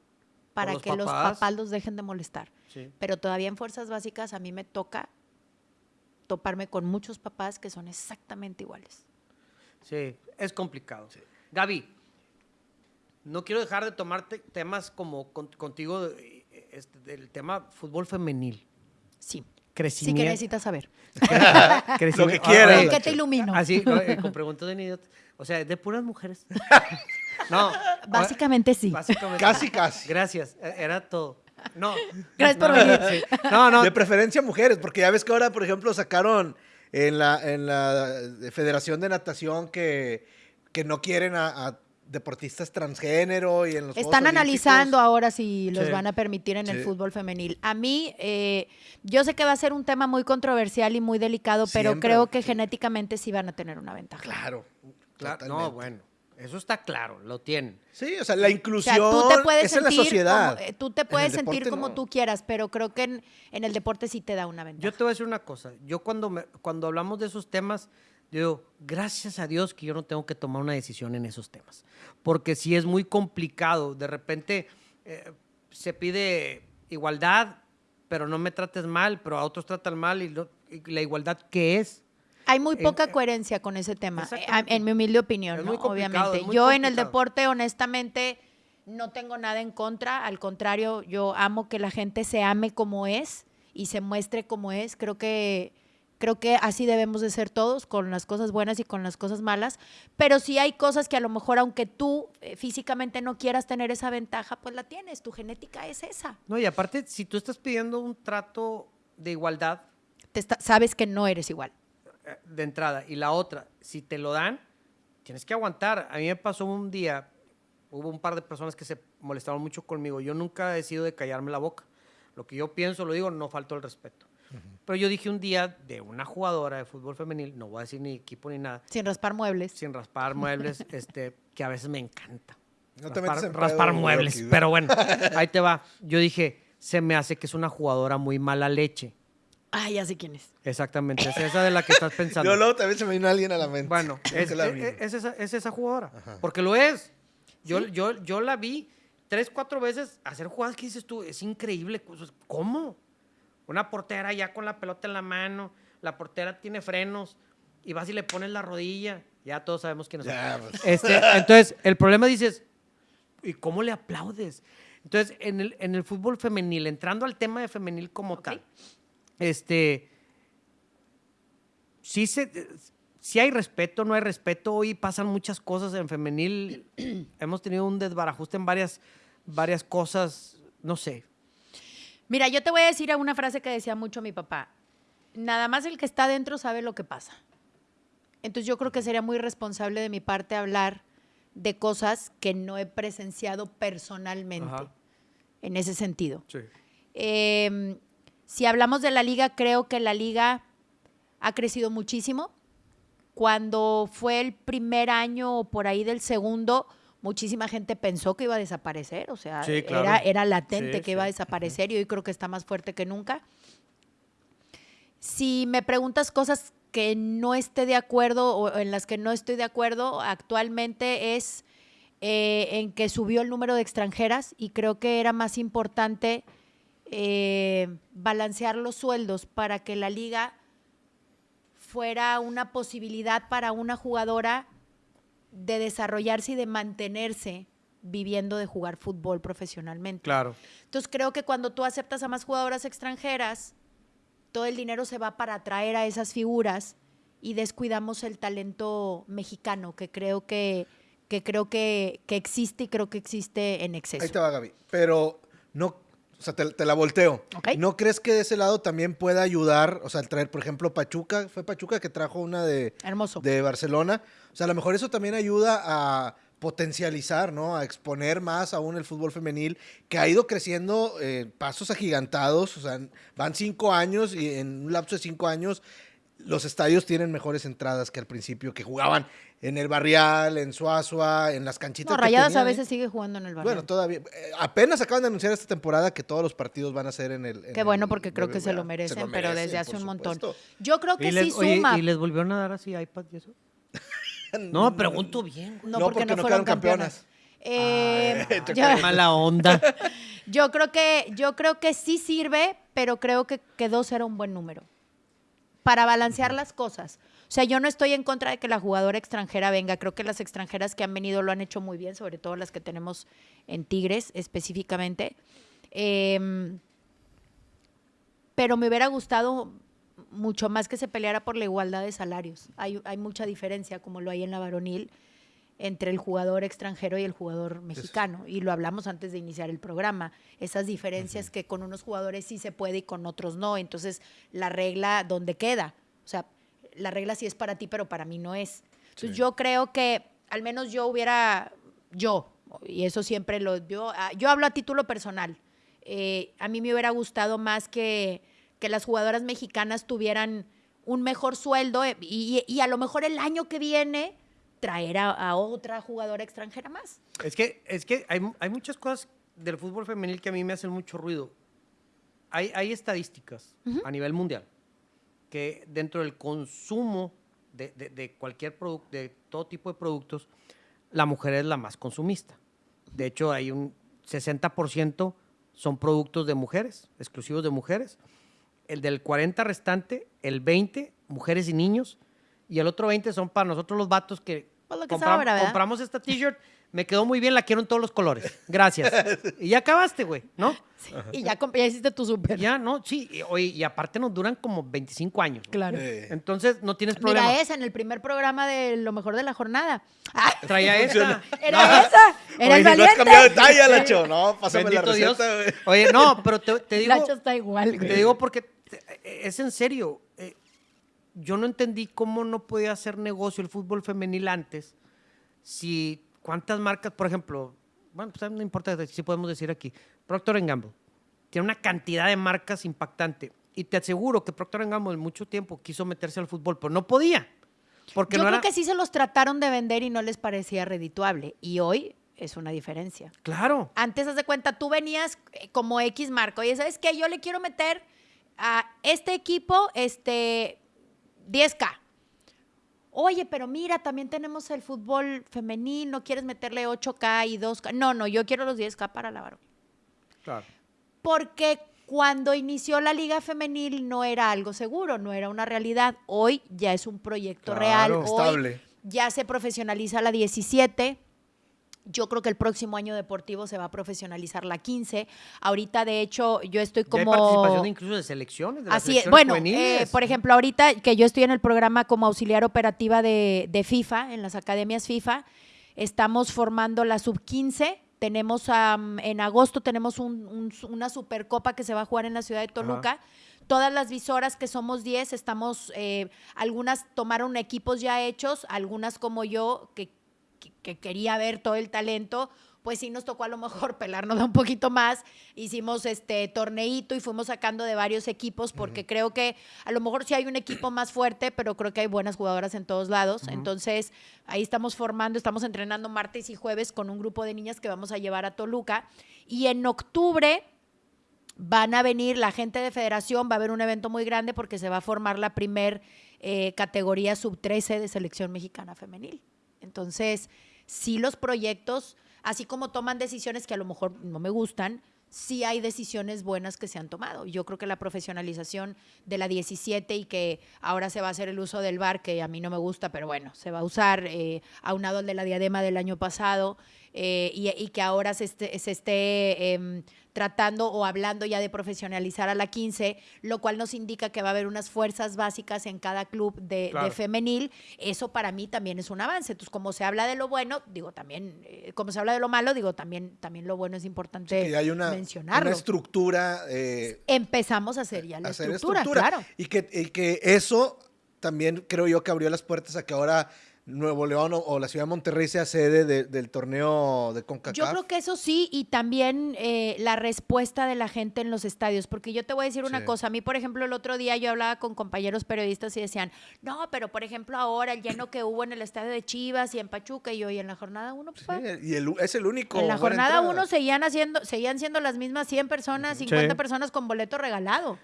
para los que los papás. papás los dejen de molestar. Sí. Pero todavía en fuerzas básicas a mí me toca toparme con muchos papás que son exactamente iguales. Sí, es complicado. Gaby, no quiero dejar de tomarte temas como con- contigo eh, este, del tema fútbol femenil. Sí. Sí Crecimiento. que necesitas saber. Crecimiento. Lo que ¿Qué te ilumino? Así, no, eh, con preguntas de idiotas. O sea, de puras mujeres. no. Básicamente sí. Básicamente. Casi, casi. Gracias. eh, Era todo. No. Gracias por no, venir. sí. No, no. De preferencia mujeres, porque ya ves que ahora, por ejemplo, sacaron en la, en la Federación de Natación que, que no quieren a, a deportistas transgénero y en los Están analizando ahora si los Sí. van a permitir en el fútbol femenil. A mí, eh, yo sé que va a ser un tema muy controversial y muy delicado, pero creo que sí. genéticamente sí van a tener una ventaja. Claro. Claro, no, totalmente. bueno. Eso está claro, lo tienen. Sí, o sea, la O inclusión sea, tú te puedes es en la sentir sociedad. como, eh, tú te puedes sentir deporte, como no. tú quieras, pero creo que en, en el deporte sí te da una ventaja. Yo te voy a decir una cosa. Yo cuando, me- cuando hablamos de esos temas, digo, gracias a Dios que yo no tengo que tomar una decisión en esos temas. Porque sí es muy complicado. De repente eh, se pide igualdad, pero no me trates mal, pero a otros tratan mal. ¿Y, lo- y la igualdad qué es? Hay muy en- coherencia con ese tema, eh, en mi humilde opinión, ¿no? complicado, obviamente. Yo en el complicado. deporte, honestamente, no tengo nada en contra, al contrario, yo amo que la gente se ame como es y se muestre como es. Creo que creo que así debemos de ser todos, con las cosas buenas y con las cosas malas, pero sí hay cosas que a lo mejor aunque tú eh, físicamente no quieras tener esa ventaja, pues la tienes, tu genética es esa. No, y aparte, si tú estás pidiendo un trato de igualdad Te está- sabes que no eres igual. De entrada y la otra, si te lo dan, tienes que aguantar. A mí me pasó un día, hubo un par de personas que se molestaron mucho conmigo. Yo nunca he sido de callarme la boca. Lo que yo pienso, lo digo, no falto el respeto. Pero yo dije un día de una jugadora de fútbol femenil, no voy a decir ni equipo ni nada, Sin raspar muebles. sin raspar muebles, este, que a veces me encanta. No te raspar, metes en raspar pedo, muebles. Pero bueno, ahí te va. Yo dije, se me hace que es una jugadora muy mala leche. Ay, ya sé quién es. Exactamente, es esa de la que estás pensando. Yo luego también se me vino alguien a la mente. Bueno, es, que la es- esa, es esa jugadora. Porque lo es. Yo, yo, yo la vi tres, cuatro veces hacer jugadas que dices tú, es increíble. cosas- ¿Cómo? Una portera ya con la pelota en la mano, la portera tiene frenos y vas y le pones la rodilla. Ya todos sabemos quién es. Ya, pues. Este, entonces, el problema dices, ¿y cómo le aplaudes? Entonces, en el, en el fútbol femenil, entrando al tema de femenil como tal, este, sí, se, sí hay respeto, no hay respeto. Hoy pasan muchas cosas en femenil. Hemos tenido un desbarajuste en varias, varias cosas, no sé. Mira, yo te voy a decir una frase que decía mucho mi papá. Nada más el que está adentro sabe lo que pasa. Entonces yo creo que sería muy responsable de mi parte hablar de cosas que no he presenciado personalmente Ajá. en ese sentido. Sí. Eh, si hablamos de la liga, creo que la liga ha crecido muchísimo. Cuando fue el primer año o por ahí del segundo, muchísima gente pensó que iba a desaparecer, o sea, Sí, claro. era, era latente Sí, que iba a sí. desaparecer y hoy creo que está más fuerte que nunca. Si me preguntas cosas que no esté de acuerdo o en las que no estoy de acuerdo, actualmente es eh, en que subió el número de extranjeras y creo que era más importante eh, balancear los sueldos para que la liga fuera una posibilidad para una jugadora de desarrollarse y de mantenerse viviendo de jugar fútbol profesionalmente. Claro. Entonces creo que cuando tú aceptas a más jugadoras extranjeras, todo el dinero se va para atraer a esas figuras y descuidamos el talento mexicano, que creo que, que creo que, que existe y creo que existe en exceso. Ahí te va, Gaby. Pero no, o sea, te, te la volteo. ¿No crees que de ese lado también pueda ayudar, o sea, el traer, por ejemplo, Pachuca? Fue Pachuca que trajo una de, Hermoso. de Barcelona. O sea, a lo mejor eso también ayuda a potencializar, ¿no? A exponer más aún el fútbol femenil, que ha ido creciendo eh, pasos agigantados. O sea, van cinco años y en un lapso de cinco años los estadios tienen mejores entradas que al principio, que jugaban en el Barrial, en Suazua, en las canchitas. No, que Rayadas a ¿eh? veces sigue jugando en el barrio. Bueno, todavía. eh, apenas acaban de anunciar esta temporada que todos los partidos van a ser en el. en Qué bueno el porque creo que se lo merecen, pero desde hace un montón. Yo creo que ¿Y les, sí oye, suma. ¿Y les volvieron a dar así iPad y eso? No, pregunto bien. No, No, porque, porque no, no fueron quedaron campeonas. Eh, Ay, yo, Mala onda. yo creo que, yo creo que sí sirve, pero creo que, que dos era un buen número. Para balancear las cosas. O sea, yo no estoy en contra de que la jugadora extranjera venga. Creo que las extranjeras que han venido lo han hecho muy bien, sobre todo las que tenemos en Tigres específicamente. Em, pero me hubiera gustado mucho más que se peleara por la igualdad de salarios. Hay, hay mucha diferencia, como lo hay en la varonil, entre el jugador extranjero y el jugador mexicano. Y lo hablamos antes de iniciar el programa. Esas diferencias que con unos jugadores sí se puede y con otros no. Entonces, la regla, ¿dónde queda? O sea, la regla sí es para ti, pero para mí no es. Entonces, yo creo que al menos yo hubiera, yo, y eso siempre lo, yo, ah, yo hablo a título personal. Eh, a mí me hubiera gustado más que, que las jugadoras mexicanas tuvieran un mejor sueldo eh, y, y a lo mejor el año que viene traer a, a otra jugadora extranjera más. Es que, es que hay, hay muchas cosas del fútbol femenil que a mí me hacen mucho ruido. Hay, hay estadísticas a nivel mundial que dentro del consumo de, de- de cualquier producto, de todo tipo de productos, la mujer es la más consumista. De hecho, hay un 60% son productos de mujeres, exclusivos de mujeres. El del 40 restante, el 20, mujeres y niños. Y el otro 20 son para nosotros los vatos que, Pues lo que compram- sobra, ¿verdad? compramos esta t-shirt, me quedó muy bien, la quiero en todos los colores. Gracias. y ya acabaste, güey, ¿no? Y ya, hiciste tu súper. Ya, no, sí. y- Oye, y aparte nos duran como 25 años. Claro. Eh, Entonces no tienes problema. Mira esa en el primer programa de Lo Mejor de la Jornada. Ah, Traía esta. era esa. Era Oye, el si no has valiente. cambiado de talla, Lacho. No, pásame Bendito la Dios. receta, güey. Oye, no, pero te, te digo, Lacho está igual, güey. te digo porque te- es en serio. eh, yo no entendí cómo no podía hacer negocio el fútbol femenil antes. Si cuántas marcas, por ejemplo, bueno, pues no importa si podemos decir aquí, Procter Gamble tiene una cantidad de marcas impactante y te aseguro que Procter Gamble mucho tiempo quiso meterse al fútbol, pero no podía. Porque Yo no creo era... que sí se los trataron de vender y no les parecía redituable. Y hoy es una diferencia. Claro. Antes, haz de cuenta, tú venías eh, como X marca. Oye, ¿sabes qué? Yo le quiero meter a este equipo este 10K. Oye, pero mira, también tenemos el fútbol femenil. ¿No quieres meterle 8K y 2K? No, no, yo quiero los 10K para la varón. Claro. Porque cuando inició la liga femenil no era algo seguro, no era una realidad. Hoy ya es un proyecto Claro, real. Hoy estable. ya se profesionaliza la 17. Yo creo que el próximo año deportivo se va a profesionalizar la 15. Ahorita, de hecho, yo estoy Ya hay como... participación incluso de selecciones. De las Así es. Bueno, eh, por ejemplo, ahorita que yo estoy en el programa como auxiliar operativa de, de FIFA, en las academias FIFA, estamos formando la sub-15. Tenemos am, en agosto tenemos un- un- una supercopa que se va a jugar en la ciudad de Toluca. Todas las visoras que somos 10, estamos, eh, algunas tomaron equipos ya hechos, algunas como yo, que, que- que quería ver todo el talento, pues sí nos tocó a lo mejor pelarnos un poquito más. Hicimos este torneito y fuimos sacando de varios equipos porque creo que a lo mejor sí hay un equipo más fuerte, pero creo que hay buenas jugadoras en todos lados. Entonces, ahí estamos formando, estamos entrenando martes y jueves con un grupo de niñas que vamos a llevar a Toluca. Y en octubre van a venir la gente de federación, va a haber un evento muy grande porque se va a formar la primer eh, categoría sub-13 de selección mexicana femenil. Entonces, sí los proyectos, así como toman decisiones que a lo mejor no me gustan, sí hay decisiones buenas que se han tomado. Yo creo que la profesionalización de la 17 y que ahora se va a hacer el uso del bar, que a mí no me gusta, pero bueno, se va a usar eh, aunado al de la diadema del año pasado eh, y, y que ahora se esté, se esté em, tratando o hablando ya de profesionalizar a la 15, lo cual nos indica que va a haber unas fuerzas básicas en cada club de, femenil. Eso para mí también es un avance. Entonces, como se habla de lo bueno, digo también, eh, como se habla de lo malo, digo también, también lo bueno es importante que hay una, mencionarlo. una estructura eh, Empezamos a hacer ya la hacer estructura, claro. Y que, y que eso también creo yo que abrió las puertas a que ahora Nuevo León o, o la ciudad de Monterrey sea sede de- del torneo de CONCACAF. Yo creo que eso sí, y también eh, la respuesta de la gente en los estadios, porque yo te voy a decir una Sí. cosa, a mí, por ejemplo, el otro día yo hablaba con compañeros periodistas y decían, no, pero por ejemplo ahora el lleno que hubo en el estadio de Chivas y en Pachuca, y yo, y en la jornada uno, Sí, papá? y el- es el único. En la jornada entrada. uno seguían haciendo, seguían siendo las mismas 100 personas, 50 personas con boleto regalado.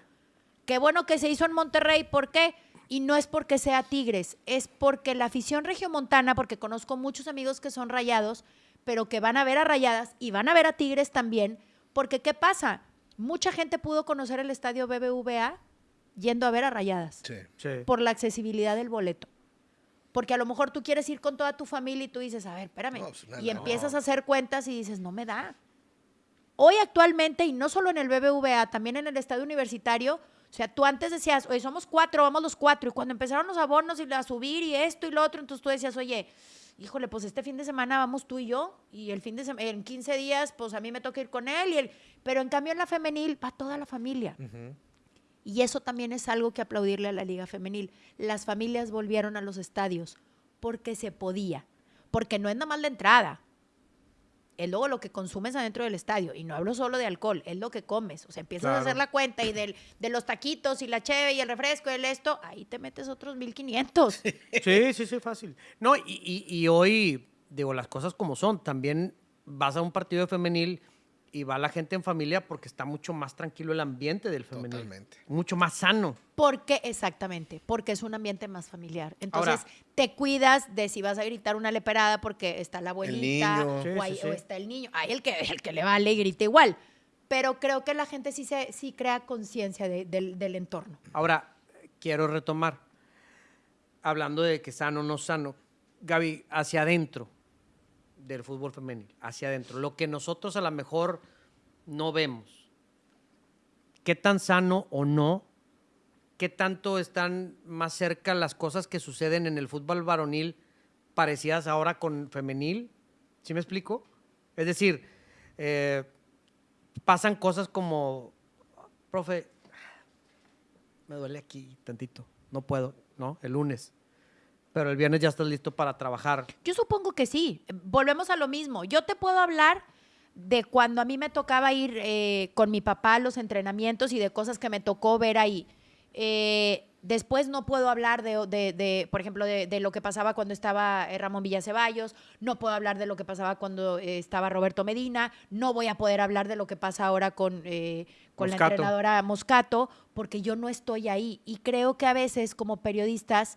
Qué bueno que se hizo en Monterrey, ¿por qué? Y no es porque sea Tigres, es porque la afición regiomontana, porque conozco muchos amigos que son rayados, pero que van a ver a rayadas y van a ver a Tigres también, porque ¿qué pasa? Mucha gente pudo conocer el estadio BBVA yendo a ver a rayadas Sí. Sí. por la accesibilidad del boleto. Porque a lo mejor tú quieres ir con toda tu familia y tú dices, a ver, espérame. No, pues, no, y no. empiezas a hacer cuentas y dices, no me da. Hoy actualmente, y no solo en el BBVA, también en el estadio universitario, o sea, tú antes decías, oye, somos cuatro, vamos los cuatro. Y cuando empezaron los abonos y a subir y esto y lo otro, entonces tú decías, oye, híjole, pues este fin de semana vamos tú y yo, y el fin de semana, en 15 días, pues a mí me toca ir con él, y el... pero en cambio en la femenil va toda la familia. Y eso también es algo que aplaudirle a la Liga Femenil. Las familias volvieron a los estadios porque se podía. Porque no es nada más la entrada. Es luego lo que consumes adentro del estadio. Y no hablo solo de alcohol, es lo que comes. O sea, empiezas a hacer la cuenta y del, de los taquitos y la cheve y el refresco y el esto, ahí te metes otros 1500. Sí, sí, sí, fácil. No, y, y- y hoy, digo, las cosas como son. También vas a un partido de femenil y va la gente en familia porque está mucho más tranquilo el ambiente del femenil. Totalmente. Mucho más sano. Porque, exactamente, porque es un ambiente más familiar. Entonces, Ahora- te cuidas de si vas a gritar una leperada porque está la abuelita o, sí, ahí- sí. o está el niño. Hay el que, el que le vale y grita igual. Pero creo que la gente sí, se, sí crea conciencia de- del, del entorno. Ahora, quiero retomar, hablando de que sano o no sano, Gaby, hacia adentro del fútbol femenil, hacia adentro, lo que nosotros a lo mejor no vemos, ¿qué tan sano o no? ¿Qué tanto están más cerca las cosas que suceden en el fútbol varonil parecidas ahora con femenil? ¿Sí me explico? Es decir, eh, pasan cosas como, profe, me duele aquí tantito, no puedo, ¿no? El lunes. Pero el viernes ya estás listo para trabajar. Yo supongo que sí. Volvemos a lo mismo. Yo te puedo hablar de cuando a mí me tocaba ir eh, con mi papá a los entrenamientos y de cosas que me tocó ver ahí. Eh, después no puedo hablar de, de- de, por ejemplo, de, de lo que pasaba cuando estaba eh, Ramón Villaceballos, no puedo hablar de lo que pasaba cuando eh, estaba Roberto Medina, no voy a poder hablar de lo que pasa ahora con, con la entrenadora Moscato, porque yo no estoy ahí. Y creo que a veces como periodistas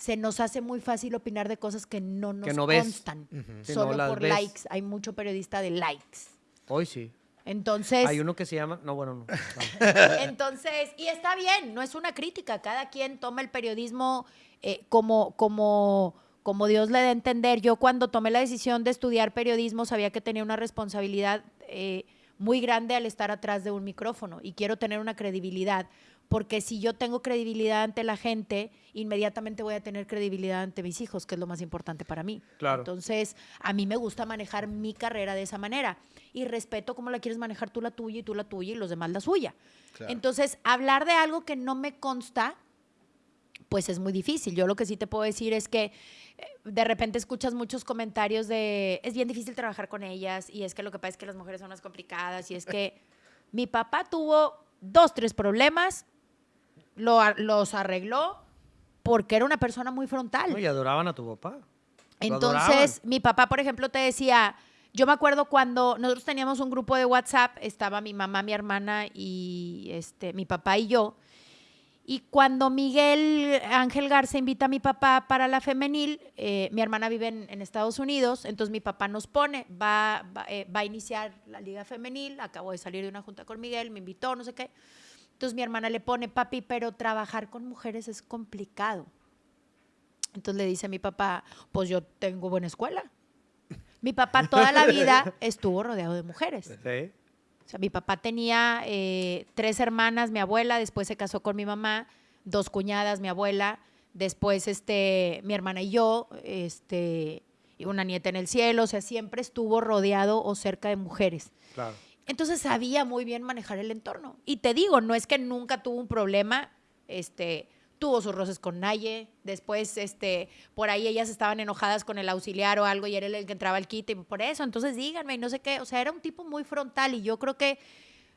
se nos hace muy fácil opinar de cosas que no nos Que no ves. constan, solo no por ves. likes. Hay mucho periodista de likes. Hoy sí. Entonces, Hay uno que se llama. No, bueno, no. Entonces, y está bien, no es una crítica. Cada quien toma el periodismo eh, como, como, como Dios le dé a entender. Yo cuando tomé la decisión de estudiar periodismo sabía que tenía una responsabilidad eh, muy grande al estar atrás de un micrófono y quiero tener una credibilidad. Porque si yo tengo credibilidad ante la gente, inmediatamente voy a tener credibilidad ante mis hijos, que es lo más importante para mí. Claro. Entonces, a mí me gusta manejar mi carrera de esa manera y respeto cómo la quieres manejar tú la tuya y tú la tuya y los demás la suya. Claro. Entonces, hablar de algo que no me consta, pues es muy difícil. Yo lo que sí te puedo decir es que eh, de repente escuchas muchos comentarios de es bien difícil trabajar con ellas y es que lo que pasa es que las mujeres son más complicadas y es que mi papá tuvo dos, tres problemas, lo los arregló porque era una persona muy frontal. Y adoraban a tu papá. Entonces, adoraban. mi papá, por ejemplo, te decía, yo me acuerdo cuando nosotros teníamos un grupo de WhatsApp, estaba mi mamá, mi hermana y este, mi papá y yo. Y cuando Miguel Ángel Garza invita a mi papá para la femenil, eh, mi hermana vive en, en Estados Unidos, entonces mi papá nos pone, va, va, eh, va a iniciar la liga femenil, acabo de salir de una junta con Miguel, me invitó, no sé qué. Entonces mi hermana le pone, papi, pero trabajar con mujeres es complicado. Entonces le dice a mi papá, pues yo tengo buena escuela. Mi papá toda la vida estuvo rodeado de mujeres. Sí. O sea, mi papá tenía eh, tres hermanas, mi abuela, después se casó con mi mamá, dos cuñadas, mi abuela, después este, mi hermana y yo, este, y una nieta en el cielo, o sea, siempre estuvo rodeado o cerca de mujeres. Claro. Entonces sabía muy bien manejar el entorno. Y te digo, no es que nunca tuvo un problema, este, tuvo sus roces con Naye, después este, por ahí ellas estaban enojadas con el auxiliar o algo y era el que entraba al kit y por eso, entonces díganme y no sé qué, o sea, era un tipo muy frontal y yo creo que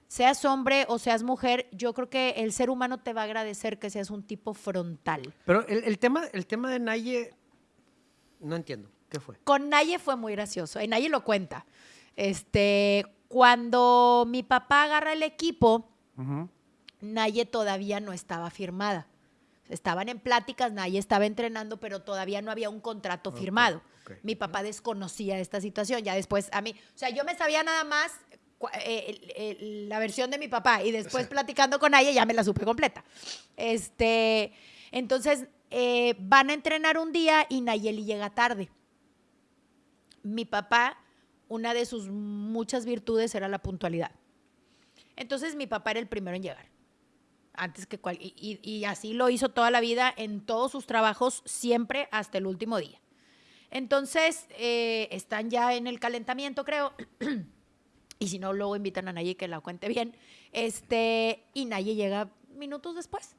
seas hombre o seas mujer, yo creo que el ser humano te va a agradecer que seas un tipo frontal. Pero el, el tema, el tema de Naye, no entiendo. ¿Qué fue? Con Naye fue muy gracioso. Y Naye lo cuenta. Este, cuando mi papá agarra el equipo, Naye todavía no estaba firmada. Estaban en pláticas, Naye estaba entrenando, pero todavía no había un contrato firmado. Mi papá desconocía esta situación. Ya después a mí, o sea, yo me sabía nada más eh, la versión de mi papá y después platicando con Naye ya me la supe completa. Este, entonces eh, van a entrenar un día y Nayeli llega tarde mi papá, una de sus muchas virtudes era la puntualidad. Entonces mi papá era el primero en llegar. Antes que cual, y, así lo hizo toda la vida en todos sus trabajos, siempre hasta el último día. Entonces, eh, están ya en el calentamiento, creo. y si no, luego invitan a Naye que la cuente bien. Este, y Naye llega minutos después.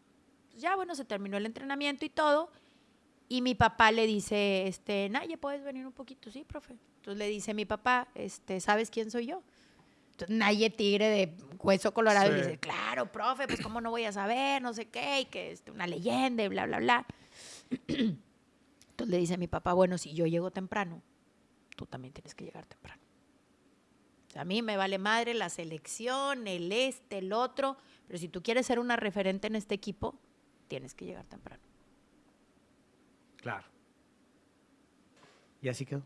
Ya, bueno, se terminó el entrenamiento y todo. Y mi papá le dice, este, Naye, ¿puedes venir un poquito? Sí, profe. Entonces le dice mi papá, este, ¿sabes quién soy yo? Entonces, Naye Tigre de hueso colorado y Sí. le dice, claro, profe, pues cómo no voy a saber, no sé qué, y que es una leyenda y bla, bla, bla. Entonces le dice mi papá, bueno, si yo llego temprano, tú también tienes que llegar temprano. O sea, a mí me vale madre la selección, el este, el otro, pero si tú quieres ser una referente en este equipo, tienes que llegar temprano. Claro. Y así quedó.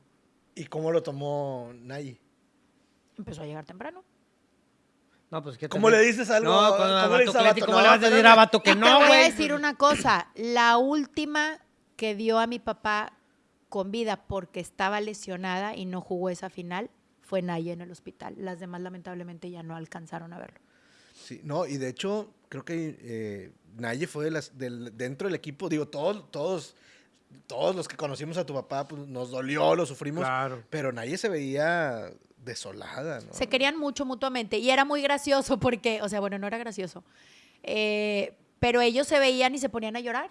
¿Y cómo lo tomó Nayi? Empezó a llegar temprano. No, pues ¿qué ¿Cómo le dices algo? No, cuando ¿Cómo a le dices a Vato? ¿cómo No, le vas a decir a Vato que Y te no, voy a güey? decir una cosa. La última que dio a mi papá con vida porque estaba lesionada y no jugó esa final fue Naya en el hospital. Las demás lamentablemente ya no alcanzaron a verlo. Sí, no, y de hecho, creo que eh, Naye fue de las, del, dentro del equipo, digo, todos, todos, todos los que conocimos a tu papá, pues, nos dolió, lo sufrimos, Claro. pero Naye se veía desolada, ¿no? Se querían mucho mutuamente y era muy gracioso porque, o sea, bueno, no era gracioso, eh, pero ellos se veían y se ponían a llorar.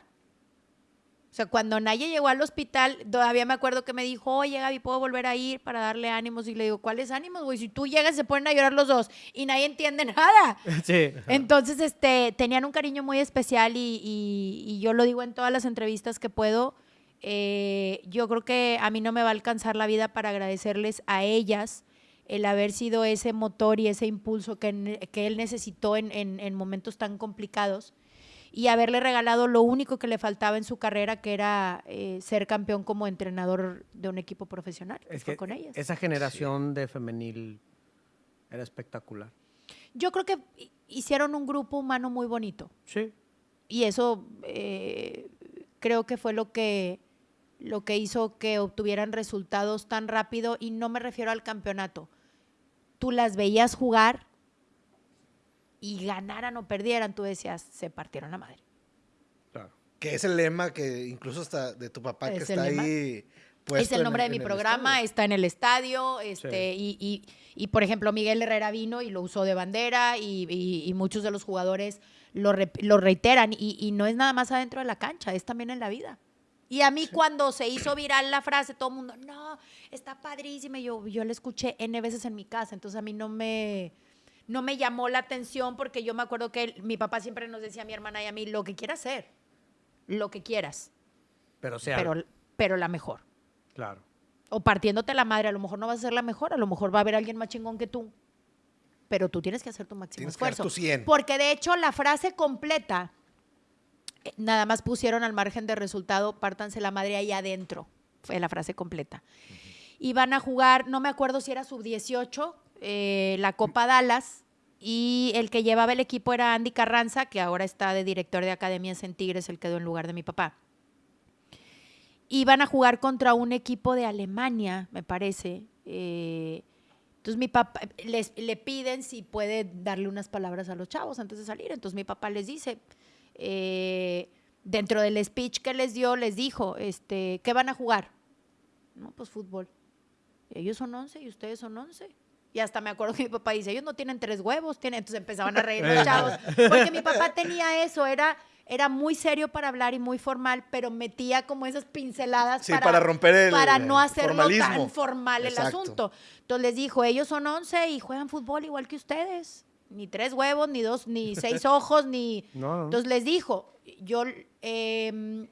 O sea, cuando Naye llegó al hospital, todavía me acuerdo que me dijo, oye, Gaby, ¿puedo volver a ir para darle ánimos? Y le digo, ¿cuáles ánimos, güey? Si tú llegas, se ponen a llorar los dos y nadie entiende nada. Sí. Entonces, este, tenían un cariño muy especial y, y- y yo lo digo en todas las entrevistas que puedo. eh, yo creo que a mí no me va a alcanzar la vida para agradecerles a ellas el haber sido ese motor y ese impulso que, que él necesitó en, en- en momentos tan complicados y haberle regalado lo único que le faltaba en su carrera, que era eh, ser campeón como entrenador de un equipo profesional. Es que con ellas. esa generación de femenil era espectacular. Yo creo que hi- hicieron un grupo humano muy bonito. Sí. Y eso eh, creo que fue lo que, lo que hizo que obtuvieran resultados tan rápido y no me refiero al campeonato. Tú las veías jugar y ganaran o perdieran, tú decías, se partieron la madre. Claro. Que es el lema que incluso hasta de tu papá que Es está lema. ahí puesto es el en nombre de mi programa, está en el estadio, este, y, y- y, por ejemplo, Miguel Herrera vino y lo usó de bandera, y, y- muchos de los jugadores lo, lo reiteran, y, y no es nada más adentro de la cancha, es también en la vida. Y a mí cuando se hizo viral la frase, todo el mundo, no, está padrísima, yo, yo la escuché N veces en mi casa, entonces a mí no me, no me llamó la atención porque yo me acuerdo que él- mi papá siempre nos decía a mi hermana y a mí, lo que quieras hacer, lo que quieras, Pero sea, pero, pero la mejor claro. o partiéndote la madre, a lo mejor no vas a ser la mejor, a lo mejor va a haber alguien más chingón que tú. Pero tú tienes que hacer tu máximo Tienes que dar esfuerzo. tu 100. Porque de hecho la frase completa, nada más pusieron al margen de resultado, pártanse la madre ahí adentro. Fue la frase completa. Y van a jugar, no me acuerdo si era sub-18, eh, la Copa Dallas. Y el que llevaba el equipo era Andy Carranza, que ahora está de director de academias en Tigres, él quedó en lugar de mi papá iban a jugar contra un equipo de Alemania, me parece. Eh, entonces mi papá, les, le piden si puede darle unas palabras a los chavos antes de salir. Entonces mi papá les dice, eh, dentro del speech que les dio, les dijo, este, ¿qué van a jugar? No, pues fútbol. Ellos son 11 y ustedes son 11. Y hasta me acuerdo que mi papá dice, ellos no tienen tres huevos, tienen... entonces empezaban a reír los chavos. Porque mi papá tenía eso, era, era muy serio para hablar y muy formal, pero metía como esas pinceladas Sí, para romper el para no hacerlo formalismo. tan formal el Exacto. asunto. Entonces les dijo, ellos son 11 y juegan fútbol igual que ustedes. Ni tres huevos, ni dos, ni seis ojos, ni... No. Entonces les dijo, yo, eh,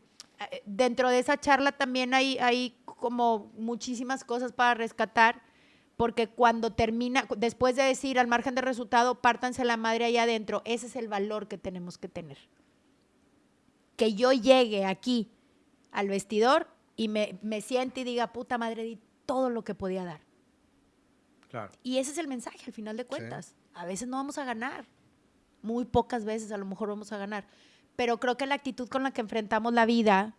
dentro de esa charla también hay, hay como muchísimas cosas para rescatar, porque cuando termina, después de decir al margen de resultado, pártanse la madre ahí adentro, ese es el valor que tenemos que tener. Que yo llegue aquí al vestidor y me, me siente y diga, puta madre, di todo lo que podía dar. Claro. Y ese es el mensaje al final de cuentas. A veces no vamos a ganar. Muy pocas veces a lo mejor vamos a ganar. Pero creo que la actitud con la que enfrentamos la vida,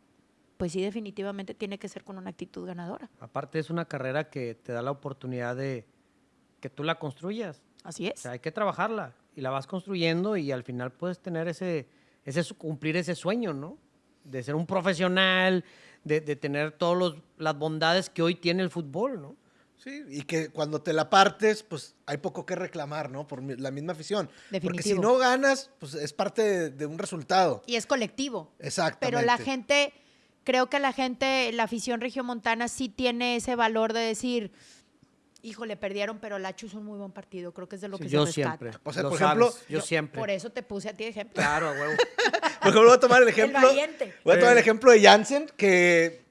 pues sí, definitivamente tiene que ser con una actitud ganadora. Aparte es una carrera que te da la oportunidad de que tú la construyas. Así O es. sea, hay que trabajarla y la vas construyendo y al final puedes tener ese, ese cumplir ese sueño, ¿no? De ser un profesional, de, de tener todas las bondades que hoy tiene el fútbol, ¿no? Sí, y que cuando te la partes, pues hay poco que reclamar, ¿no? Por la misma afición. Porque si Definitivo. no ganas, pues es parte de, de un resultado. Y es colectivo. Exactamente. Pero la gente, creo que la gente, la afición regiomontana sí tiene ese valor de decir, híjole, perdieron, pero Lacho hizo un muy buen partido. Creo que es de lo Sí, que yo se rescata. siempre. O sea, lo por ejemplo, sabes, yo, siempre. Por eso te puse a ti de ejemplo. Claro, a huevo. Por ejemplo, voy a tomar el ejemplo. valiente. Voy a tomar el Eh. ejemplo de Jansen, que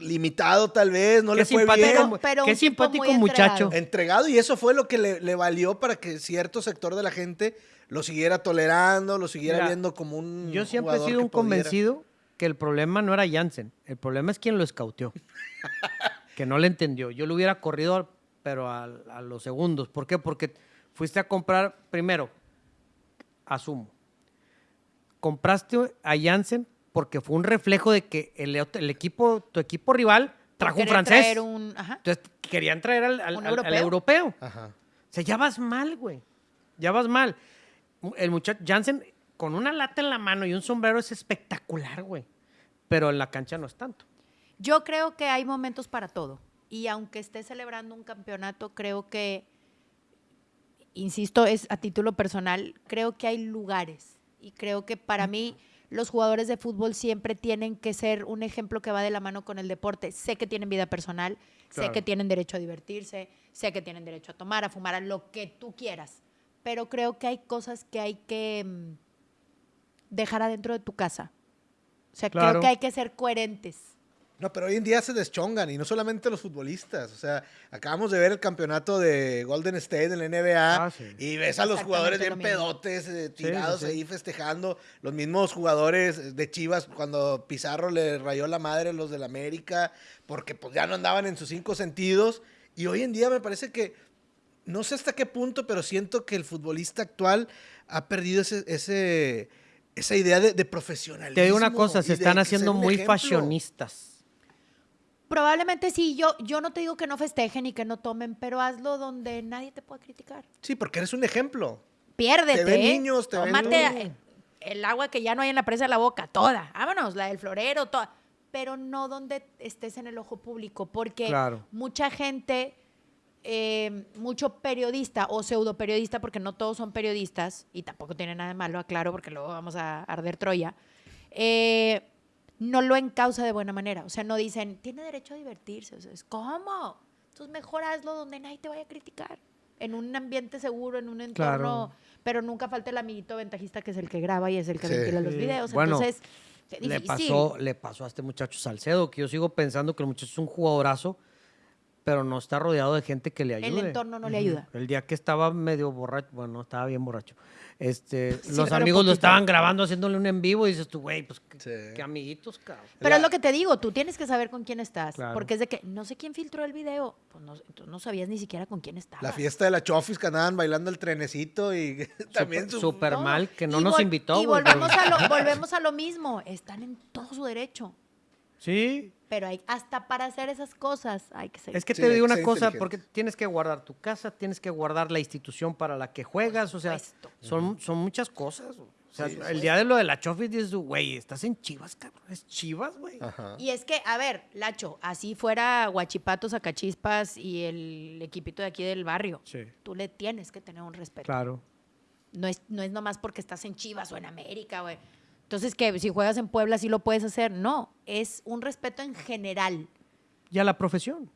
limitado tal vez, no Qué le fue simpático, bien. Pero- pero qué simpático muchacho. entregado. entregado y eso fue lo que le, le valió para que cierto sector de la gente lo siguiera tolerando, lo siguiera Mira, viendo como un Yo siempre he sido un pudiera- convencido que el problema no era Jansen, el problema es quien lo escauteó. que no le entendió. Yo lo hubiera corrido, pero a, a los segundos. ¿Por qué? Porque fuiste a comprar, primero, asumo, compraste a Jansen porque fue un reflejo de que el, el equipo, tu equipo rival trajo un francés. traer un- ajá. Entonces querían traer al, al- Un al- al europeo. europeo. Ajá. O sea, ya vas mal, güey. Ya vas mal. El muchacho Jansen con una lata en la mano y un sombrero es espectacular, güey. Pero en la cancha no es tanto. Yo creo que hay momentos para todo. Y aunque esté celebrando un campeonato, creo que, insisto, es a título personal, creo que hay lugares. Y creo que para mí los jugadores de fútbol siempre tienen que ser un ejemplo que va de la mano con el deporte. Sé que tienen vida personal, sé que tienen derecho a divertirse, sé que tienen derecho a tomar, a fumar, a lo que tú quieras. Pero creo que hay cosas que hay que mm, dejar adentro de tu casa. O sea, creo que hay que ser coherentes. No, pero hoy en día se deschongan y no solamente los futbolistas. O sea, acabamos de ver el campeonato de Golden State en la NBA Ah, sí. y ves a los jugadores bien pedotes, eh, tirados sí, sí. ahí festejando. Los mismos jugadores de Chivas cuando Pizarro le rayó la madre a los del América porque pues ya no andaban en sus cinco sentidos. Y hoy en día me parece que, no sé hasta qué punto, pero siento que el futbolista actual ha perdido ese... ese esa idea de, de profesionalismo. Te digo una cosa, se están haciendo muy ejemplo. fashionistas. Probablemente sí, yo, yo no te digo que no festejen y que no tomen, pero hazlo donde nadie te pueda criticar. Sí, porque eres un ejemplo. Piérdete. Te ven ¿eh? niños, te ven Tómate eh, el agua que ya no hay en la presa de la boca, toda. Vámonos, la del florero, toda. pero no donde estés en el ojo público, porque Claro. mucha gente, eh, mucho periodista o pseudo periodista, porque no todos son periodistas, y tampoco tiene nada de malo, aclaro, porque luego vamos a arder Troya, eh, no lo encausa de buena manera. O sea, no dicen, tiene derecho a divertirse. O sea, es ¿cómo? Entonces mejor hazlo donde nadie te vaya a criticar. En un ambiente seguro, en un entorno, Claro. pero nunca falta el amiguito ventajista que es el que graba y es el que Sí. ventila los videos. Bueno, Entonces, Le difícil. pasó, le pasó a este muchacho Salcedo, que yo sigo pensando que el muchacho es un jugadorazo, pero no está rodeado de gente que le ayude. El entorno no le ayuda. El día que estaba medio borracho, bueno, no, estaba bien borracho. Este, Sí, los amigos lo estaban grabando haciéndole un en vivo y dices tú, güey, pues qué, Sí. qué amiguitos, cabrón. Pero La- es lo que te digo, tú tienes que saber con quién estás. Claro. Porque es de que no sé quién filtró el video. Pues no, tú no sabías ni siquiera con quién estaba. La fiesta de la Chofis que andaban bailando el trenecito y también Súper- su- súper mal que no Y nos invitó. Y volvemos a, lo, volvemos a lo mismo. Están en todo su derecho. Sí, Pero hay, hasta para hacer esas cosas hay que ser. es que Sí, te digo una cosa, porque tienes que guardar tu casa, tienes que guardar la institución para la que juegas, o sea, son, son muchas cosas. O sea, Sí, el día de lo de la Chofis dices, güey, estás en Chivas, cabrón, es Chivas, güey. Y es que, a ver, Lacho, así fuera Guachipatos, Acachispas y el equipito de aquí del barrio. Sí. Tú le tienes que tener un respeto. Claro. No es, no es nomás porque estás en Chivas o en América, güey. Entonces, que si juegas en Puebla sí lo puedes hacer. No, es un respeto en general. Y a la profesión.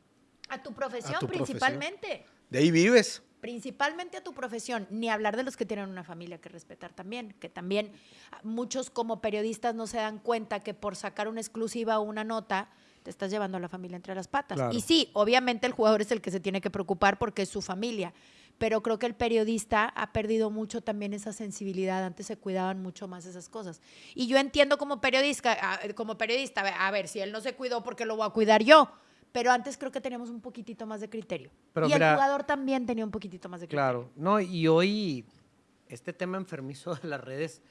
A tu profesión, tu profesión. principalmente. De ahí vives. Principalmente a tu profesión. Ni hablar de los que tienen una familia que respetar también. Que también ah, muchos como periodistas no se dan cuenta que por sacar una exclusiva o una nota te estás llevando a la familia entre las patas. Claro. Y sí, obviamente el jugador es el que se tiene que preocupar porque es su familia. Pero creo que el periodista ha perdido mucho también esa sensibilidad. Antes se cuidaban mucho más esas cosas. Y yo entiendo como periodista, ah, como periodista, a ver, si él no se cuidó, ¿por qué lo voy a cuidar yo? Pero antes creo que teníamos un poquitito más de criterio. Pero y mira- el jugador también tenía un poquitito más de criterio. Claro. No, y hoy este tema enfermizo de las redes,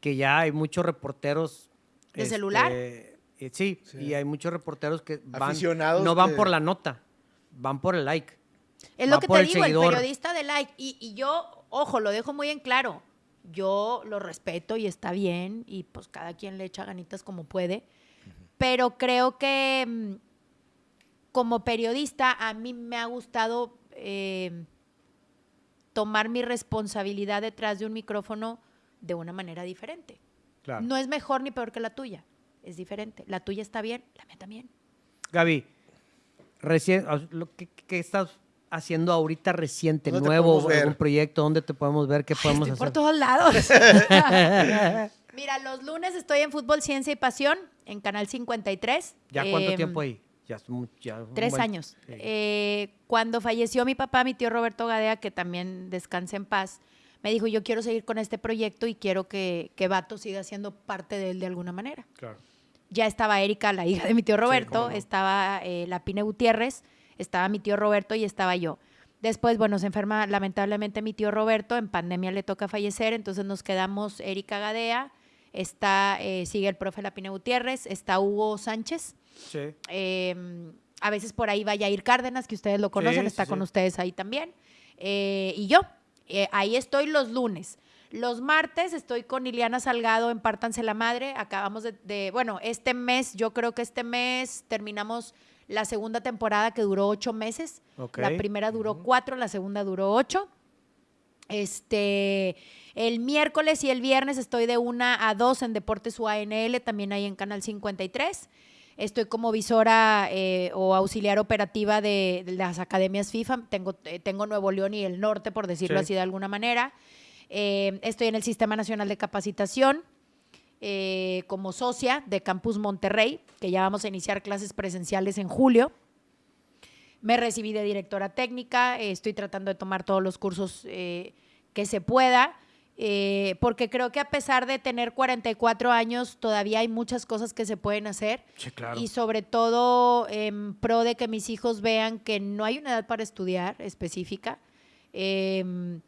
que ya hay muchos reporteros. ¿De celular? eh, sí, Sí. y hay muchos reporteros que van, Aficionados no van por la nota, van por el like. Es Va lo que te el digo, seguidor. el periodista de like. Y, y yo, ojo, lo dejo muy en claro. Yo lo respeto y está bien. Y pues cada quien le echa ganitas como puede. Pero creo que mm, como periodista a mí me ha gustado eh, tomar mi responsabilidad detrás de un micrófono de una manera diferente. Claro. No es mejor ni peor que la tuya. Es diferente. La tuya está bien, la mía también. Gaby, recién, que estás haciendo ahorita reciente, ¿Dónde te nuevo, algún proyecto, ¿dónde te podemos ver? ¿Qué podemos Estoy por hacer? todos lados. Mira, los lunes estoy en Fútbol, Ciencia y Pasión en Canal 53. ¿Ya cuánto Em, tiempo ahí? Ya, ya un Tres buen- años. sí. Eh, cuando falleció mi papá, mi tío Roberto Gadea, que también descansa en paz, me dijo, yo quiero seguir con este proyecto y quiero que, que Vato siga siendo parte de él de alguna manera. Claro. Ya estaba Erika, la hija de mi tío Roberto, no. estaba eh, la Pine Gutiérrez, estaba mi tío Roberto y estaba yo. Después, bueno, se enferma lamentablemente mi tío Roberto, en pandemia le toca fallecer, entonces nos quedamos Erika Gadea, está, eh, sigue el profe Lapine Gutiérrez, está Hugo Sánchez, Sí. eh, a veces por ahí va Yair Cárdenas, que ustedes lo conocen, Sí, está sí, con ustedes ahí también. Eh, y yo, eh, ahí estoy los lunes. Los martes estoy con Liliana Salgado en Pártanse la Madre. Acabamos de, de- bueno, este mes, yo creo que este mes terminamos la segunda temporada que duró ocho meses. La primera duró cuatro, la segunda duró ocho. Este, el miércoles y el viernes estoy de una a dos en Deportes UANL, también ahí en Canal 53. Estoy como visora eh, o auxiliar operativa de, de las academias FIFA. Tengo, eh, tengo Nuevo León y el norte, por decirlo Sí. así de alguna manera. Eh, estoy en el Sistema Nacional de Capacitación eh, como socia de Campus Monterrey, que ya vamos a iniciar clases presenciales en julio. Me recibí de directora técnica, eh, estoy tratando de tomar todos los cursos eh, que se pueda, eh, porque creo que a pesar de tener 44 años, todavía hay muchas cosas que se pueden hacer. Sí, claro. Y sobre todo en pro de que mis hijos vean que no hay una edad para estudiar específica, em,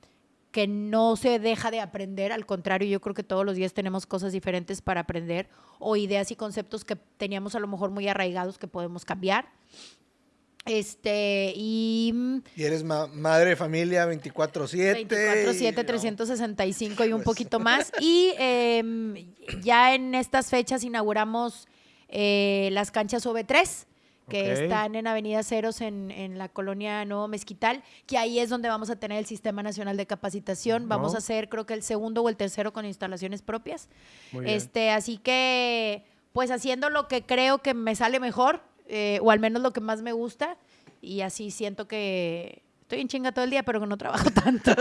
que no se deja de aprender, al contrario, yo creo que todos los días tenemos cosas diferentes para aprender o ideas y conceptos que teníamos a lo mejor muy arraigados que podemos cambiar. Este, y mm, Y eres ma- madre de familia 24-7. 24-7, y- 365 y un Pues. poquito más. Y em, ya en estas fechas inauguramos eh, las canchas OV3 que están en Avenida Ceros en, en la colonia Nuevo Mezquital, que ahí es donde vamos a tener el Sistema Nacional de Capacitación. Vamos No. a hacer creo que el segundo o el tercero con instalaciones propias. Muy bien. Este, así que, pues haciendo lo que creo que me sale mejor, eh, o al menos lo que más me gusta, y así siento que estoy en chinga todo el día, pero que no trabajo tanto.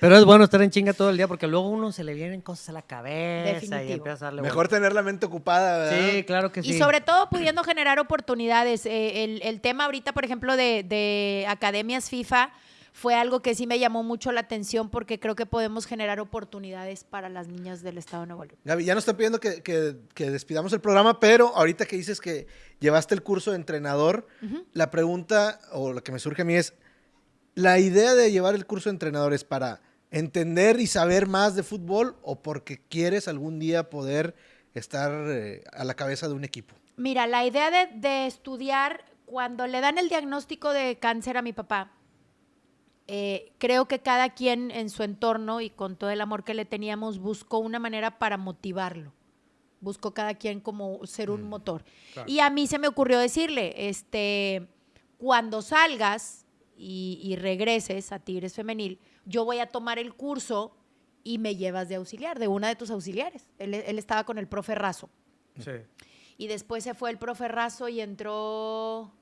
Pero es bueno estar en chinga todo el día porque luego uno se le vienen cosas a la cabeza y empieza a darle Mejor tener la mente ocupada, ¿verdad? Sí, claro que sí. Y sobre todo pudiendo generar oportunidades. Eh, el, el tema ahorita, por ejemplo, de, de academias FIFA fue algo que sí me llamó mucho la atención porque creo que podemos generar oportunidades para las niñas del Estado de Nuevo León. Gaby, ya nos están pidiendo que, que- que despidamos el programa, pero ahorita que dices que llevaste el curso de entrenador, la pregunta o lo que me surge a mí es, ¿la idea de llevar el curso de entrenador es para entender y saber más de fútbol o porque quieres algún día poder estar eh, a la cabeza de un equipo? Mira, la idea de, de estudiar, cuando le dan el diagnóstico de cáncer a mi papá, eh, creo que cada quien en su entorno y con todo el amor que le teníamos buscó una manera para motivarlo. Buscó cada quien como ser un motor. claro. Y a mí se me ocurrió decirle, este, cuando salgas y, y regreses a Tigres Femenil, yo voy a tomar el curso y me llevas de auxiliar, de una de tus auxiliares. Él, él estaba con el profe Razo. Sí. Y después se fue el profe Razo y entró.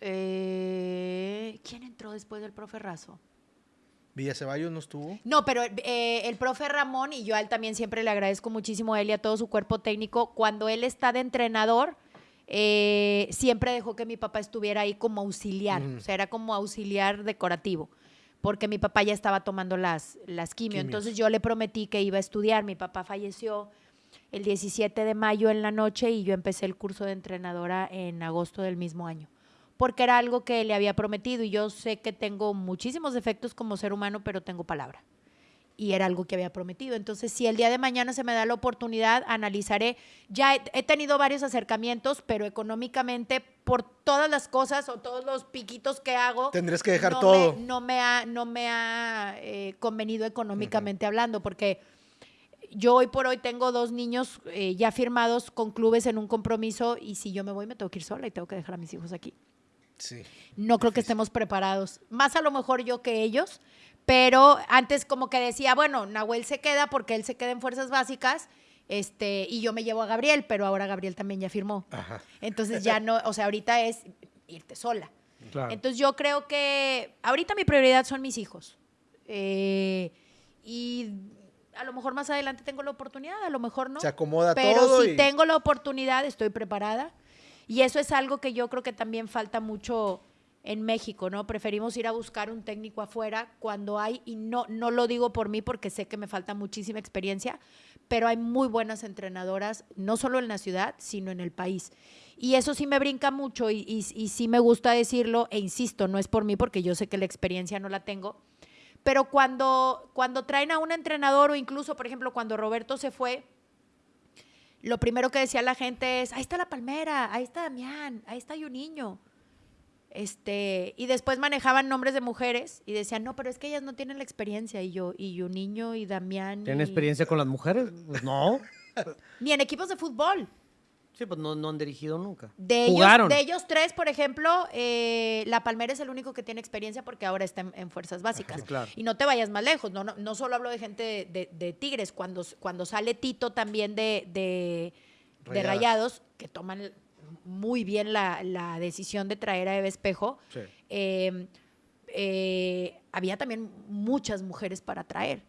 eh, ¿Quién entró después del profe Razo? Villa Ceballos no estuvo. No, pero eh, el profe Ramón, y yo a él también siempre le agradezco muchísimo a él y a todo su cuerpo técnico, cuando él está de entrenador, eh, siempre dejó que mi papá estuviera ahí como auxiliar, Ujú. o sea, era como auxiliar decorativo, porque mi papá ya estaba tomando las, las quimio. Quimios. Entonces yo le prometí que iba a estudiar, mi papá falleció el 17 de mayo en la noche y yo empecé el curso de entrenadora en agosto del mismo año porque era algo que le había prometido y yo sé que tengo muchísimos defectos como ser humano, pero tengo palabra. Y era algo que había prometido. Entonces, si el día de mañana se me da la oportunidad, analizaré. Ya he, he tenido varios acercamientos, pero económicamente, por todas las cosas o todos los piquitos que hago, Tendrías que dejar no todo. Me, no me ha, no me ha eh, convenido económicamente hablando, porque yo hoy por hoy tengo dos niños eh, ya firmados con clubes en un compromiso y si yo me voy me tengo que ir sola y tengo que dejar a mis hijos aquí. Sí. No creo que estemos preparados. Más a lo mejor yo que ellos, pero antes como que decía, bueno, Nahuel se queda porque él se queda en fuerzas básicas. Este, y yo me llevo a Gabriel, pero ahora Gabriel también ya firmó. Ajá. Entonces ya no, o sea, ahorita es irte sola. Claro. Entonces yo creo que ahorita mi prioridad son mis hijos. Eh, y a lo mejor más adelante tengo la oportunidad, a lo mejor no. Se acomoda Pero todo si y- tengo la oportunidad, estoy preparada. Y eso es algo que yo creo que también falta mucho en México, ¿no? Preferimos ir a buscar un técnico afuera cuando hay, y no, no lo digo por mí porque sé que me falta muchísima experiencia, pero hay muy buenas entrenadoras, no solo en la ciudad, sino en el país. Y eso sí me brinca mucho y, y- y sí me gusta decirlo, e insisto, no es por mí porque yo sé que la experiencia no la tengo, pero cuando, cuando traen a un entrenador o incluso, por ejemplo, cuando Roberto se fue, lo primero que decía la gente es, ahí está la palmera, ahí está Damián, ahí está un niño. Este, y después manejaban nombres de mujeres y decían, no, pero es que ellas no tienen la experiencia. Y yo, y un niño, y Damián. ¿Tienen y- experiencia con las mujeres? Pues no. Ni en equipos de fútbol. Sí, pues no, no han dirigido nunca. De ellos, Jugaron. de ellos tres, por ejemplo, eh, La Palmera es el único que tiene experiencia porque ahora está en, en fuerzas básicas. Sí, claro. Y no te vayas más lejos, no, no, no solo hablo de gente de, de- de Tigres, cuando, cuando sale Tito también de, de. Rayados, que toman muy bien la, la decisión de traer a Eve Espejo, Sí. eh, eh, había también muchas mujeres para traer.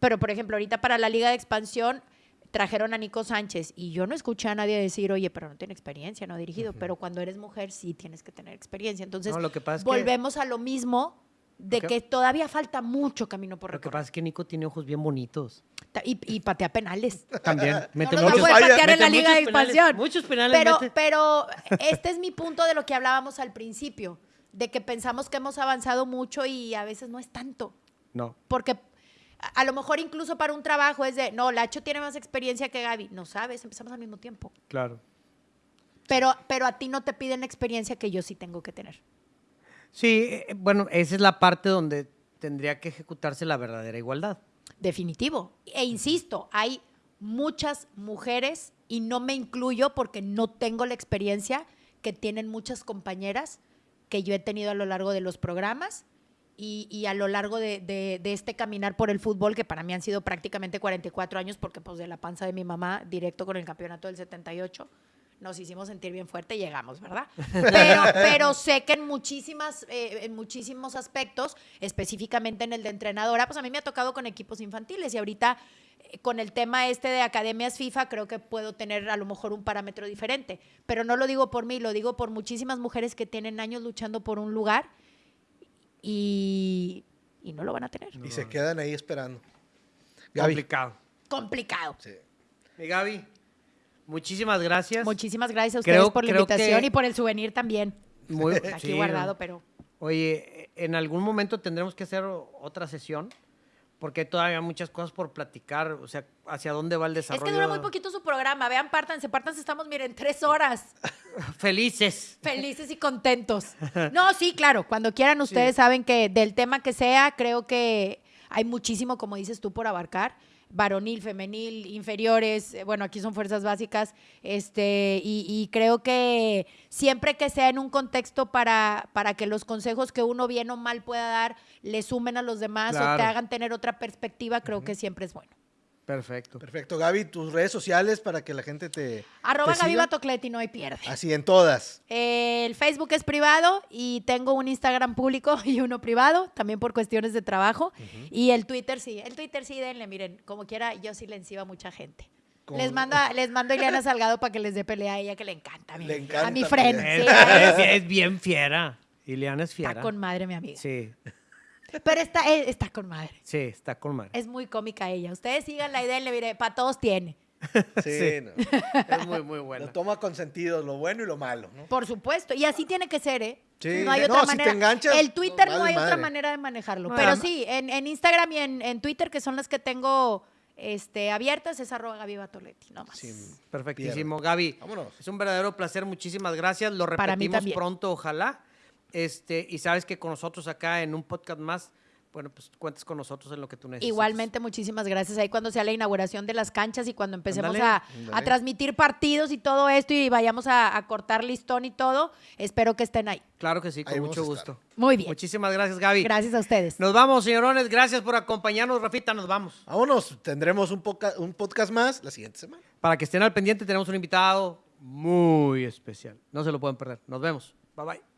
Pero, por ejemplo, ahorita para la Liga de Expansión trajeron a Nico Sánchez y yo no escuché a nadie decir, oye, pero no tiene experiencia, no ha dirigido. Pero cuando eres mujer sí tienes que tener experiencia. Entonces, No, lo que pasa que- volvemos a lo mismo de que, todavía falta mucho camino por Lo que recorrer. pasa es que Nico tiene ojos bien bonitos. Y, y patea penales. También. No Mete a muchos, patear en mete la Liga de penales, Expansión. Muchos penales Pero, mete. pero este es mi punto de lo que hablábamos al principio, de que pensamos que hemos avanzado mucho y a veces no es tanto. No. Porque a, a lo mejor incluso para un trabajo es de, no, Lacho tiene más experiencia que Gaby. No sabes, empezamos al mismo tiempo. Claro. Pero, pero a ti no te piden experiencia que yo sí tengo que tener. Sí, eh, bueno, esa es la parte donde tendría que ejecutarse la verdadera igualdad. Definitivo. E insisto, hay muchas mujeres, y no me incluyo porque no tengo la experiencia que tienen muchas compañeras que yo he tenido a lo largo de los programas y, a lo largo de, de- de este caminar por el fútbol, que para mí han sido prácticamente 44 años, porque pues de la panza de mi mamá, directo con el campeonato del 78, nos hicimos sentir bien fuerte y llegamos, ¿verdad? Pero, pero sé que en, muchísimas, eh, en muchísimos aspectos, específicamente en el de entrenadora, pues a mí me ha tocado con equipos infantiles y ahorita eh, con el tema este de academias FIFA creo que puedo tener a lo mejor un parámetro diferente, pero no lo digo por mí, lo digo por muchísimas mujeres que tienen años luchando por un lugar y, y no lo van a tener. Y se quedan ahí esperando. Gaby. Complicado. Complicado. Sí. Mi Gaby, muchísimas gracias. Muchísimas gracias a ustedes Creo- por la invitación que- y por el souvenir también. Muy, Aquí sí, guardado, pero Oye, en algún momento tendremos que hacer otra sesión porque hay todavía muchas cosas por platicar, o sea, hacia dónde va el es desarrollo. que dura muy poquito su programa. Vean, pártanse, pártanse, estamos, miren, tres horas. Felices. Felices y contentos. No, sí, claro. Cuando quieran, ustedes saben que del tema que sea, creo que hay muchísimo, como dices tú, por abarcar. Varonil, femenil, inferiores, eh, bueno, aquí son fuerzas básicas, este, y, y creo que siempre que sea en un contexto para, para que los consejos que uno bien o mal pueda dar le sumen a los demás o te hagan tener otra perspectiva, creo que siempre es bueno. Perfecto. Perfecto, Gaby, tus redes sociales para que la gente te. Arroba te Gaby siga. Batocleti, no hay pierde. Así en todas. El Facebook es privado y tengo un Instagram público y uno privado, también por cuestiones de trabajo. Y el Twitter sí, el Twitter sí, denle, miren, como quiera, yo sí le encibo a mucha gente. Les mando, a- les mando a Ileana Salgado para que les dé pelea a ella, que le encanta. Le miren. encanta a mi friend. Es, sí, es- es bien fiera. Ileana es fiera. está con madre, mi amiga. Sí, Pero está, eh, está con madre. sí, está con madre. Es muy cómica ella. Ustedes siganla y denle, mire, para todos tiene. Sí, Sí. no. Es muy, muy Lo buena. toma con sentido, lo bueno y lo malo, ¿no? Por supuesto, y así tiene que ser, ¿eh? Sí. No hay No, otra si te manera. enganchas, el Twitter no, no, hay otra manera de manejarlo. Pero sí, en, en Instagram y en, en Twitter, que son las que tengo este, abiertas, es arroba Gaby Batoletti, no más. Sin Perfectísimo. Gaby, Vámonos. es un verdadero placer. Muchísimas gracias. Lo Para mí repetimos pronto, ojalá. Este, y sabes que con nosotros acá en un podcast más, bueno, pues cuentes con nosotros en lo que tú necesites. Igualmente, muchísimas gracias. Ahí cuando sea la inauguración de las canchas y cuando empecemos a, transmitir partidos y todo esto y vayamos a, a cortar listón y todo, espero que estén ahí. Claro que sí, con Ahí mucho gusto. Muy bien. Muchísimas gracias, Gaby. Gracias a ustedes. Nos vamos, señorones. Gracias por acompañarnos, Rafita. Nos vamos. Vámonos, tendremos un, poca- un podcast más la siguiente semana. Para que estén al pendiente, tenemos un invitado muy especial. No se lo pueden perder. Nos vemos. Bye bye.